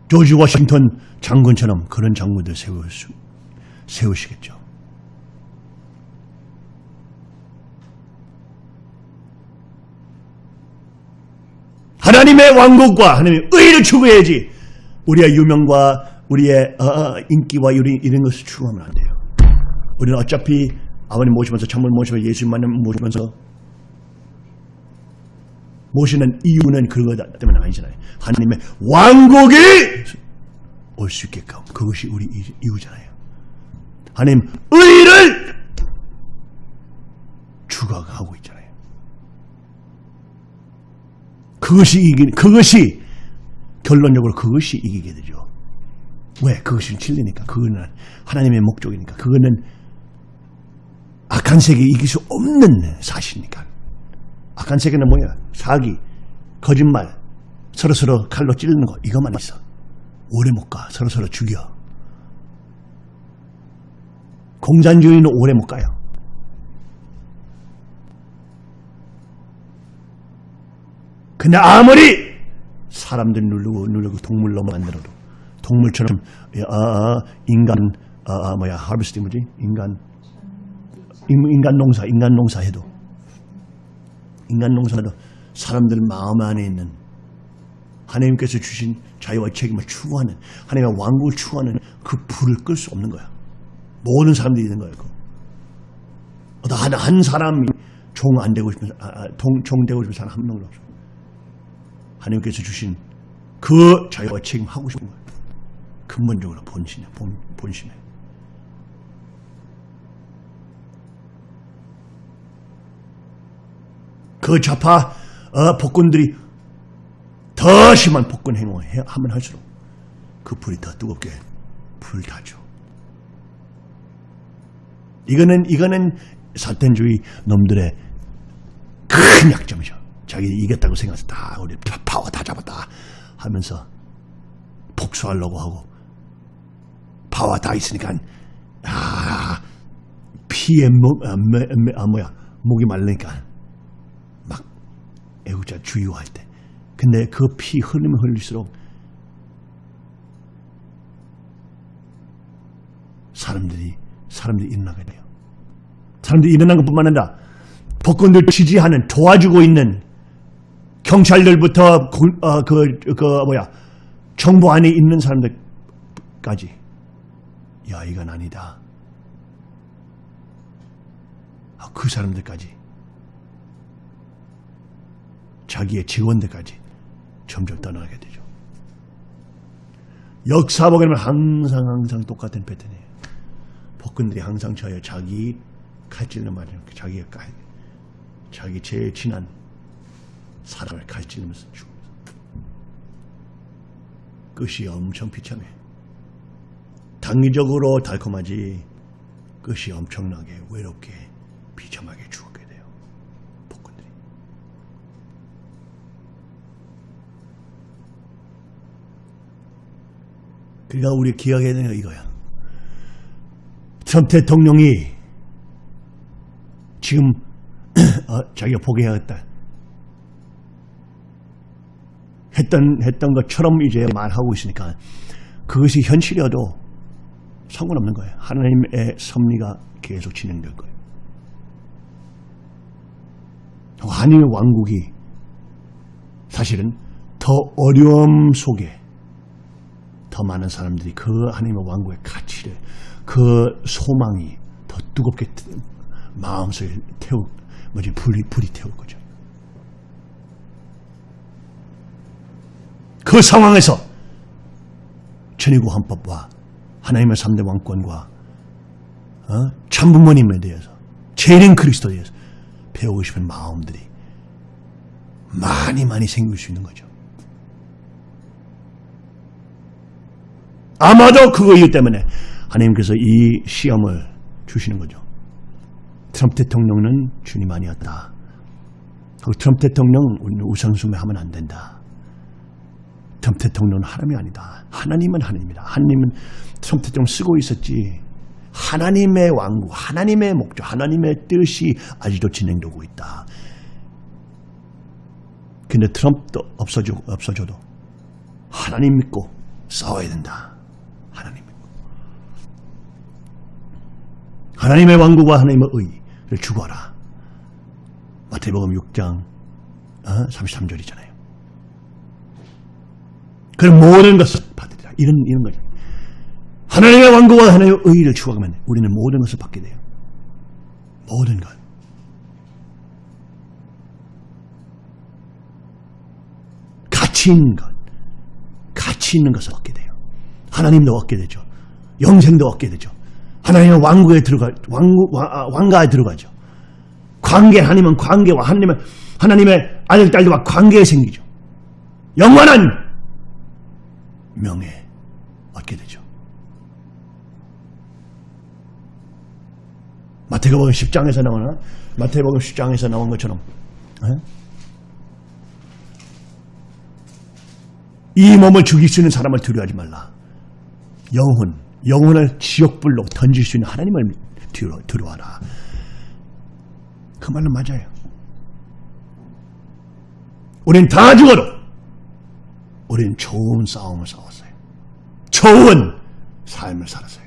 조지 워싱턴 장군처럼 그런 장군들 세울 수, 세우시겠죠. 하나님의 왕국과 하나님의 의를 추구해야지 우리의 유명과 우리의 어, 어 인기와 이런 것을 추구하면 안 돼요. 우리는 어차피 아버님 모시면서 참을 모시면서 예수님 만나면 모시면서 모시는 이유는 그거 때문에 아니잖아요. 하나님의 왕국이 올 수 있게끔 그것이 우리 이- 이유잖아요. 하나님 의를 추구하고 있잖아요. 그것이 이기 그것이 결론적으로 그것이 이기게 되죠. 왜? 그것이 진리니까. 그거는 하나님의 목적이니까. 그거는 악한 세계 이길 수 없는 사실이니까. 악한 세계는 뭐야? 사기, 거짓말, 서로 서로 칼로 찌르는 거 이것만 있어. 오래 못 가. 서로 서로 죽여. 공산주의는 오래 못 가요. 근데 아무리 사람들 누르고 누르고 동물로 만들어도 동물처럼 아, 아, 인간 아, 아, 뭐야 하르비스팅 뭐지 인간 인- 인간 농사 인간 농사 해도 인간 농사도 사람들 마음 안에 있는 하나님께서 주신 자유와 책임을 추구하는 하나님의 왕국을 추구하는 그 불을 끌 수 없는 거야. 모든 사람들이 있는 거예요. 그거. 한, 한 사람이 종 안 되고 싶은 사- 아, 아, 동, 종 되고 싶은 사람 한 명도 없어. 하나님께서 주신 그 자유와 책임 하고 싶은 거예요. 근본적으로 본신에 본, 본신에. 그 좌파 어, 복군들이 더 심한 복군 행동을 해- 하면 할수록 그 불이 더 뜨겁게 불타죠. 이거는 이거는 사탄주의 놈들의 큰 약점이죠. 자기 이겼다고 생각해서 다 우리 파- 파워 다 잡았다 하면서 복수하려고 하고 파워 다 있으니까 아 피에 목 아, 매, 매, 아 뭐야 목이 말르니까 막 애국자 주유할 때 근데 그피 흘리면 흘릴수록 사람들이 사람들이 일어나게 돼요. 사람들이 일어난 것뿐만 아니라 복권들 지지하는 도와주고 있는 경찰들부터 그, 어, 그, 그 뭐야 정부 안에 있는 사람들까지 야 이건 아니다. 아, 그 사람들까지 자기의 직원들까지 점점 떠나게 되죠. 역사 보게 되면 항상 항상 똑같은 패턴이에요. 복근들이 항상 저요 자기 칼질을 맞으면 자기가 칼, 자기 제일 친한 사람을 칼질하면서 죽습니다. 끝이 엄청 비참해. 당위적으로 달콤하지 끝이 엄청나게 외롭게 비참하게 죽게 돼요. 복근들이. 그러니까 우리 기억해야 되는 거 이거야. 트럼프 대통령이 지금 [clears throat] 어, 자기가 포기하겠다 했던 했던 것처럼 이제 말하고 있으니까 그것이 현실이어도 상관없는 거예요. 하나님의 섭리가 계속 진행될 거예요. 하나님의 왕국이 사실은 더 어려움 속에 더 많은 사람들이 그 하나님의 왕국의 가치를 그 소망이 더 뜨겁게 마음속에 태우 뭐지 불이 불이 태울 거죠. 그 상황에서 천의구 헌법과 하나님의 3대 왕권과 어? 참부모님에 대해서 재림 그리스도에 대해서 배우고 싶은 마음들이 많이 많이 생길 수 있는 거죠. 아마도 그거 이유 때문에 하나님께서 이 시험을 주시는 거죠. 트럼프 대통령은 주님 아니었다. 그리고 트럼프 대통령 우리는 우상숭배 하면 안 된다. 트럼프 대통령은 하나님이 아니다. 하나님은 하나님이다. 하나님은 트럼프 대통령 쓰고 있었지. 하나님의 왕국, 하나님의 목적, 하나님의 뜻이 아직도 진행되고 있다. 근데 트럼프도 없어져, 없어져도 하나님 믿고 싸워야 된다. 하나님 믿고. 하나님의 왕국과 하나님의 의를 추구하라. 마태복음 6장 어? 33절이잖아요. 그런 모든 것을 받으리라. 이런, 이런 거죠. 하나님의 왕국과 하나님의 의의를 추구하면 우리는 모든 것을 받게 돼요. 모든 것. 가치 있는 것. 가치 있는 것을 얻게 돼요. 하나님도 얻게 되죠. 영생도 얻게 되죠. 하나님의 왕국에 들어가, 왕국, 왕, 아, 왕가에 들어가죠. 관계, 하나님은 관계와 하나님의, 하나님의 아들, 딸들과 관계가 생기죠. 영원한 명예 얻게 되죠. 마태복음 10장에서 나오나? 마태복음 10장에서 나온 것처럼 에? 이 몸을 죽일 수 있는 사람을 두려워하지 말라. 영혼, 영혼을 지옥불로 던질 수 있는 하나님을 두려, 두려워하라. 그 말은 맞아요. 우린 다 죽어도 우린 좋은 싸움을 싸웠어요. 좋은 삶을 살았어요.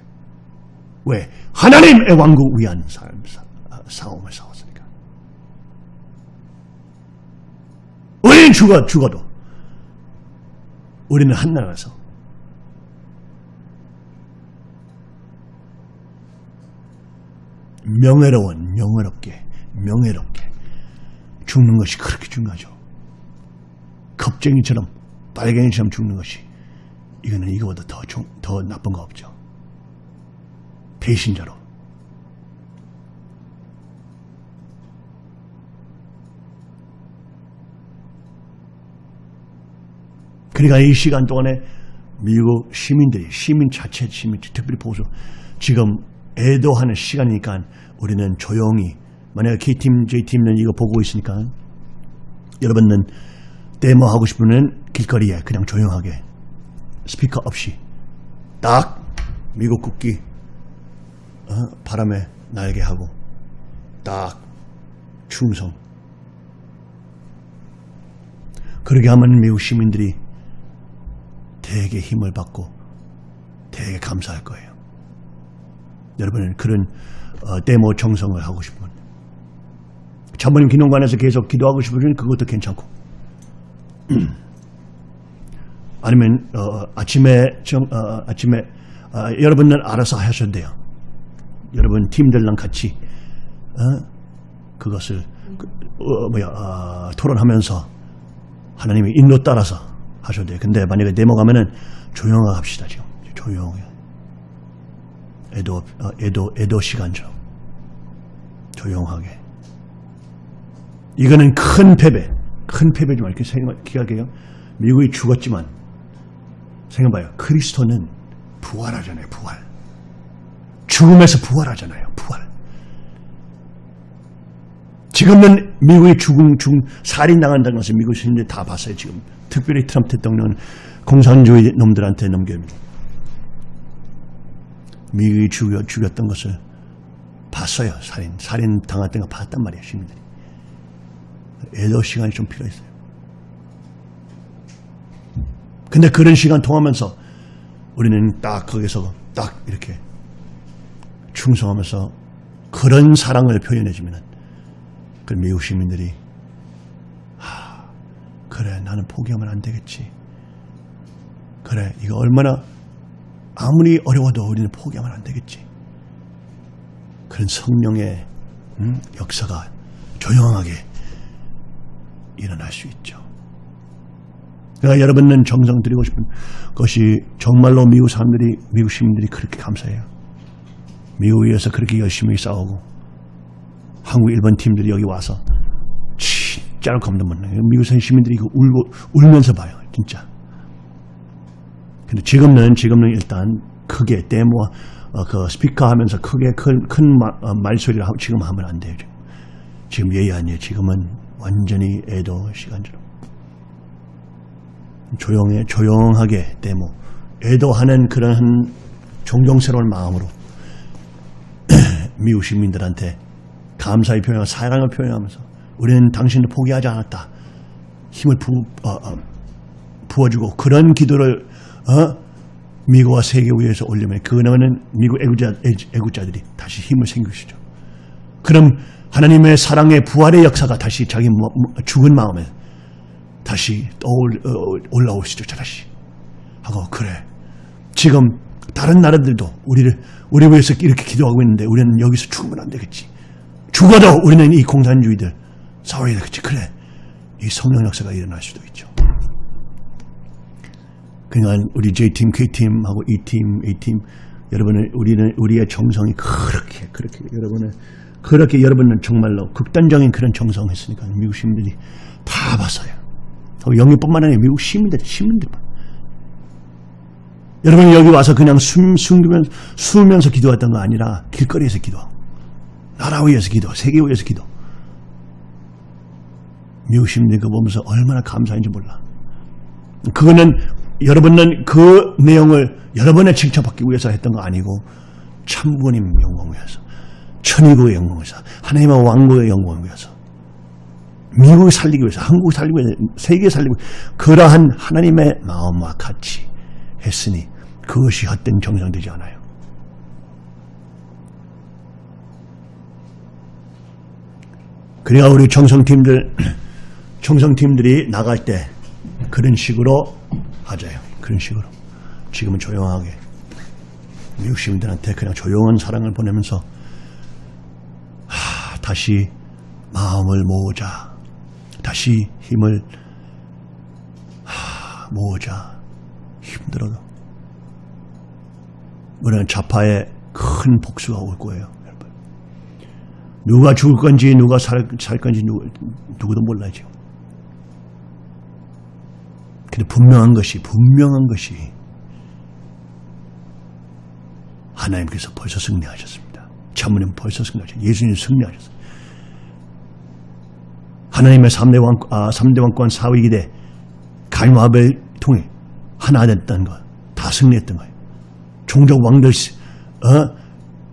왜? 하나님의 왕국 위한 삶, 사, 아, 싸움을 싸웠으니까. 우리는 죽어, 죽어도 우리는 한나라에서 명예로운, 명예롭게, 명예롭게 죽는 것이 그렇게 중요하죠. 겁쟁이처럼, 빨갱이처럼 죽는 것이 이거는 이거보다 더, 중, 더 나쁜 거 없죠. 배신자로. 그러니까 이 시간 동안에 미국 시민들이 시민 자체 시민 특별히 보수 지금 애도하는 시간이니까 우리는 조용히 만약에 K팀 J팀은 이거 보고 있으니까 여러분은 데모 하고 싶으면 길거리에 그냥 조용하게 스피커 없이 딱 미국 국기 어? 바람에 날게 하고 딱 충성 그렇게 하면 미국 시민들이 되게 힘을 받고 되게 감사할 거예요. 여러분은 그런 어, 데모 정성을 하고 싶으면 자모님 기념관에서 계속 기도하고 싶으면 그것도 괜찮고 [clears throat] 아니면 어, 아침에 정, 어, 아침에 어, 여러분은 알아서 하셔도 돼요. 여러분 팀들랑 같이 어? 그것을 그, 어, 뭐야 어, 토론하면서 하나님의 인도 따라서 하셔도 돼요. 근데 만약에 데모 가면은 조용하게 합시다 지금 조용해. 애도 어, 애도 애도 시간처럼 조용하게. 이거는 큰 패배, 큰 패배지만 이렇게 생각 기억해요. 미국이 죽었지만 생각봐요. 그리스도는 부활하잖아요. 부활. 죽음에서 부활하잖아요. 부활. 지금은 미국이 죽음, 죽음, 살인당한다는 것을 미국 시민들이 다 봤어요. 지금 특별히 트럼프 대통령은 공산주의 놈들한테 넘깁니다. 미국이 죽여, 죽였던 것을 봤어요. 살인, 살인 당했던 거 봤단 말이에요. 시민들이. 애도 시간이 좀 필요했어요. 근데 그런 시간 통하면서 우리는 딱 거기서 딱 이렇게 충성하면서 그런 사랑을 표현해주면 그 미국 시민들이 하, 그래 나는 포기하면 안 되겠지. 그래 이거 얼마나 아무리 어려워도 우리는 포기하면 안 되겠지. 그런 성령의 음, 역사가 조용하게 일어날 수 있죠. 그러니까 여러분은 정성 드리고 싶은 것이 정말로 미국 사람들이 미국 시민들이 그렇게 감사해요. 미국에서 그렇게 열심히 싸우고 한국 일본 팀들이 여기 와서 진짜로 겁나면 미국 시민들이 이거 울고 울면서 봐요. 진짜. 근데 지금은 지금은 일단 크게 데모 어, 그 스피커 하면서 크게 큰, 큰 마, 어, 말소리를 하고 지금 하면 안 돼요. 지금, 지금 예의 아니에요. 지금은 완전히 애도 시간처럼 조용해 조용하게 데모 애도하는 그런 존경스러운 마음으로 [clears throat] 미국 시민들한테 감사의 표현하고 사랑을 표현하면서 우리는 당신을 포기하지 않았다. 힘을 부, 어, 어, 부어주고 그런 기도를 어? 미국과 세계 위에서 올리면 그거는 미국 애국자, 애국자들이 다시 힘을 생기시죠. 그럼 하나님의 사랑의 부활의 역사가 다시 자기 죽은 마음에 다시 떠올, 어, 올라오시죠. 다시. 하고 그래. 지금 다른 나라들도 우리를 우리 위해서 이렇게 기도하고 있는데 우리는 여기서 죽으면 안 되겠지. 죽어도 우리는 이 공산주의들 싸워야 되겠지. 그래. 이 성령 역사가 일어날 수도 있죠. 그러니까 우리 J팀, K팀하고 E팀, A팀 여러분은 우리는 우리의 정성이 그렇게 그렇게 여러분은 그렇게 여러분은 정말로 극단적인 그런 정성했으니까 미국 시민들이 다 봤어요. 영미뿐만 아니라 미국 시민들, 시민들만. 여러분이 여기 와서 그냥 숨, 숨기면서, 숨으면서 기도했던 거 아니라 길거리에서 기도하고, 나라 위해서 기도, 세계 위해서 기도. 미국 시민들이 그거 보면서 얼마나 감사한지 몰라. 그거는 여러분은 그 내용을 여러분의 칭찬받기 위해서 했던 거 아니고 참부님 영광을 위해서 천의국의 영광을 위해서 하나님의 왕국의 영광을 위해서 미국을 살리기 위해서 한국을 살리기 위해서 세계 위해서 그러한 하나님의 마음과 같이 했으니 그것이 헛된 정상되지 않아요. 그래야 우리 정성팀들 정성팀들이 [clears throat] 나갈 때 그런 식으로 하자요. 그런 식으로. 지금은 조용하게 미국 시민들한테 그냥 조용한 사랑을 보내면서 하, 다시 마음을 모으자. 다시 힘을 하, 모으자. 힘들어도. 우리는 좌파의 큰 복수가 올 거예요. 여러분. 누가 죽을 건지 누가 살, 살 건지 누구, 누구도 몰라요 지금. 근데 분명한 것이 분명한 것이 하나님께서 벌써 승리하셨습니다. 참으님 벌써 승리하셨어요. 예수님 승리하셨어요. 하나님의 3대 왕, 아, 3대 왕권 사위 기대 가인와벨 통해 하나 됐다는 거. 다 승리했던 거예요. 종족 왕들, 어?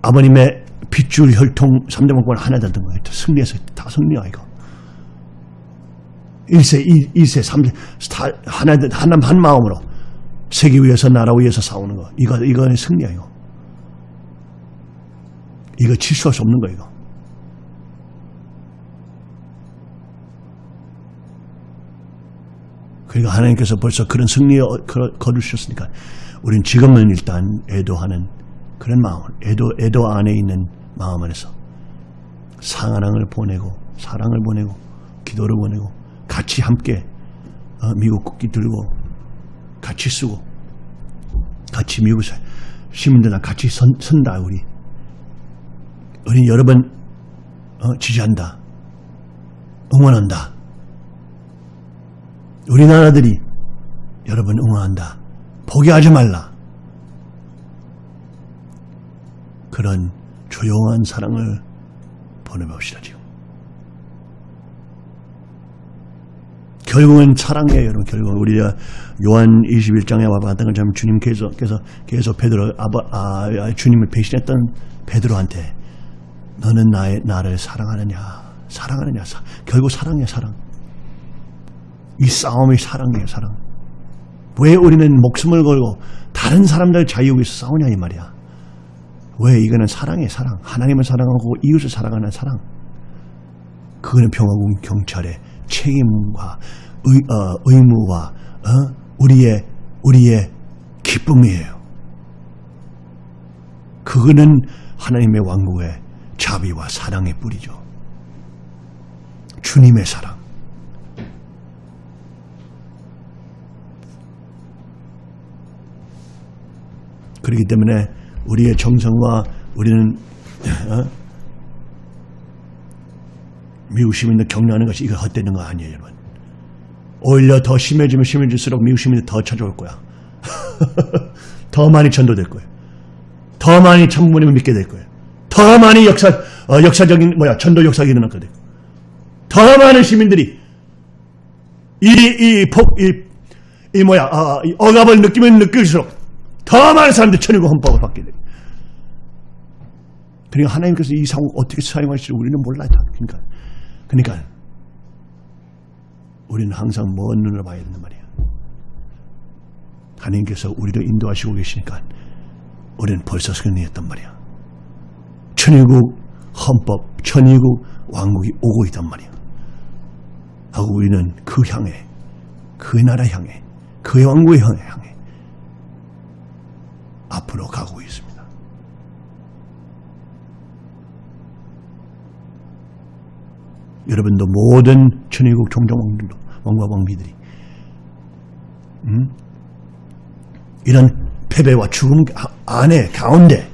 아버님의 핏줄 혈통 3대 왕권 하나 됐던 거예요. 다 승리해서 다 이거. 1세, 2, 2세, 3세, 다 하나, 하나, 한 마음으로 세계 위해서 나라 위해서 싸우는 거. 이거, 이거는 승리야, 이거. 이거 질수할 수 없는 거, 이거. 그러니까 하나님께서 벌써 그런 승리에 거두셨으니까 우리는 지금은 일단 애도하는 그런 마음, 애도, 애도 안에 있는 마음 안에서 사랑을 보내고 사랑을 보내고 기도를 보내고 같이 함께 어, 미국 국기 들고 같이 쓰고 같이 미국 시민들랑 같이 선, 선다 우리. 우리 여러분 어, 지지한다. 응원한다. 우리나라들이 여러분 응원한다. 포기하지 말라. 그런 조용한 사랑을 보내봅시다 지금 결국은 사랑이에요, 여러분. 결국은 우리가 요한 21장에 와 봤던 것처럼 주님께서 계속, 계속 베드로, 아바, 아, 주님을 배신했던 베드로한테 너는 나의, 나를 사랑하느냐, 사랑하느냐, 사, 결국 사랑이야, 사랑. 이 싸움이 사랑이에요, 사랑. 왜 우리는 목숨을 걸고 다른 사람들 자유 위해서 싸우냐, 이 말이야. 왜 이거는 사랑이에요, 사랑. 하나님을 사랑하고 이웃을 사랑하는 사랑. 그거는 평화국 경찰의 책임과 의, 어, 의무와 어? 우리의 우리의 기쁨이에요. 그거는 하나님의 왕국의 자비와 사랑의 뿌리죠. 주님의 사랑. 그렇기 때문에 우리의 정성과 우리는 어? 시민들 격려하는 것이 이거 헛되는 거 아니에요, 여러분. 오히려 더 심해지면 심해질수록 시민들 더 찾아올 거야. [laughs] 더 많이 전도될 거예요. 더 많이 참부모님을 믿게 될 거예요. 더 많이 역사, 어, 역사적인, 뭐야, 전도 역사가 일어날 거예요. 더 많은 시민들이 이, 이, 폭, 이, 이 뭐야, 아, 이 억압을 느끼면 느낄수록 더 많은 사람들이 천일국 헌법을 받게 돼요. 그러니까 하나님께서 이 상황 어떻게 사용할지 우리는 몰라요. 그러니까. 그러니까 우리는 항상 먼 눈으로 봐야 된단 말이야. 하나님께서 우리를 인도하시고 계시니까 우리는 벌써 승리했단 말이야. 천일국 헌법, 천일국 왕국이 오고 있단 말이야. 하고 우리는 그 향해, 그 나라 향해, 그의 왕국의 향해, 향해 여러분도 모든 천의국 종종 왕들도 왕과 왕비들이 음? 이런 패배와 죽음 가- 안에 가운데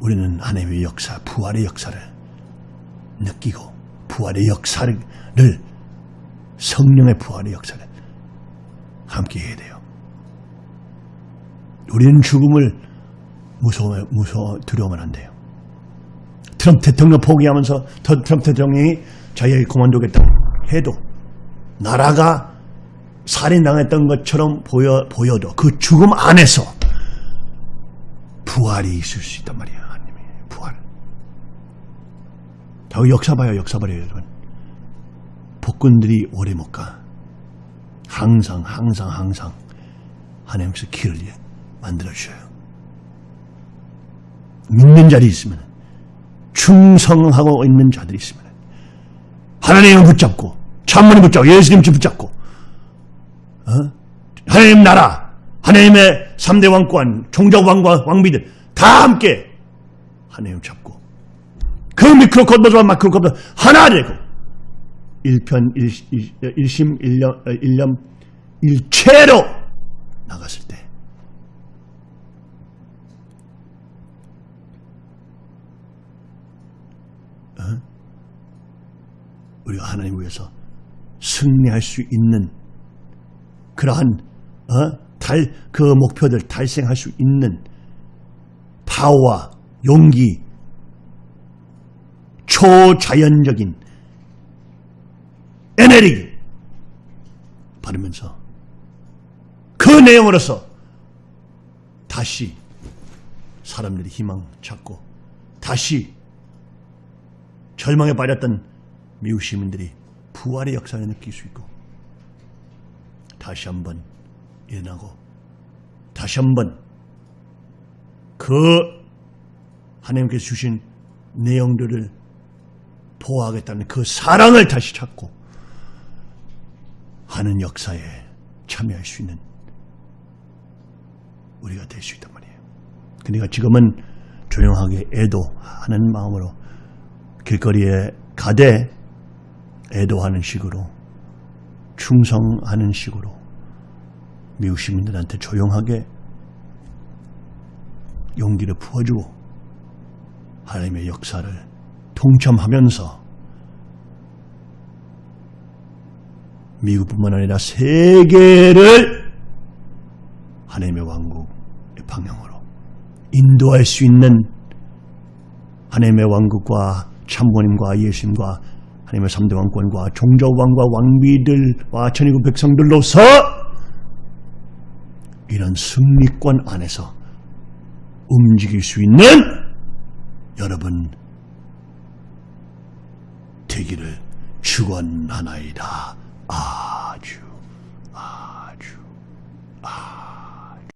우리는 하나님의 역사, 부활의 역사를 느끼고 부활의 역사를 성령의 부활의 역사를 함께 해야 돼요. 우리는 죽음을 무서워, 무서워, 두려워하면 안 돼요. 트럼프 대통령 포기하면서 더- 트럼프 대통령이 자기가 그만두겠다 해도 나라가 살인당했던 것처럼 보여, 보여도 그 죽음 안에서 부활이 있을 수 있단 말이야. 부활. 더 역사 봐요. 역사 봐요. 여러분. 복군들이 오래 못 가. 항상 항상 항상 하나님께서 길을 만들어 주셔요. 믿는 자리 있으면 충성하고 있는 자들이 있으면 하나님을 붙잡고 찬문을 붙잡고 예수님 붙잡고 어? 하나님 나라 하나님의 3대 왕권 종족 왕과 왕비들 다 함께 하나님 잡고 그 미크로코스모스와 마크로코스모스 하나 되고 일편 일, 일, 일심 일념 어, 일념 일체로 나갔을 때 어? 우리가 하나님 위해서 승리할 수 있는 그러한 어? 달, 그 목표들 달성할 수 있는 파워와 용기 초자연적인 에너지 받으면서 그 내용으로서 다시 사람들이 희망 찾고 다시 절망에 빠졌던 미국 시민들이 부활의 역사를 느낄 수 있고 다시 한번 일어나고 다시 한번 그 하나님께서 주신 내용들을 보호하겠다는 그 사랑을 다시 찾고 하는 역사에 참여할 수 있는 우리가 될 수 있단 말이에요. 그러니까 지금은 조용하게 애도하는 마음으로 길거리에 가되 애도하는 식으로 충성하는 식으로 미국 시민들한테 조용하게 용기를 부어주고 하나님의 역사를 동참하면서 미국뿐만 아니라 세계를 하나님의 왕국의 방향으로 인도할 수 있는 하나님의 왕국과 참모님과 예수님과 하나님의 3대 왕권과 종족왕과 왕비들과 천의국 백성들로서 이런 승리권 안에서 움직일 수 있는 여러분 되기를 축원하나이다.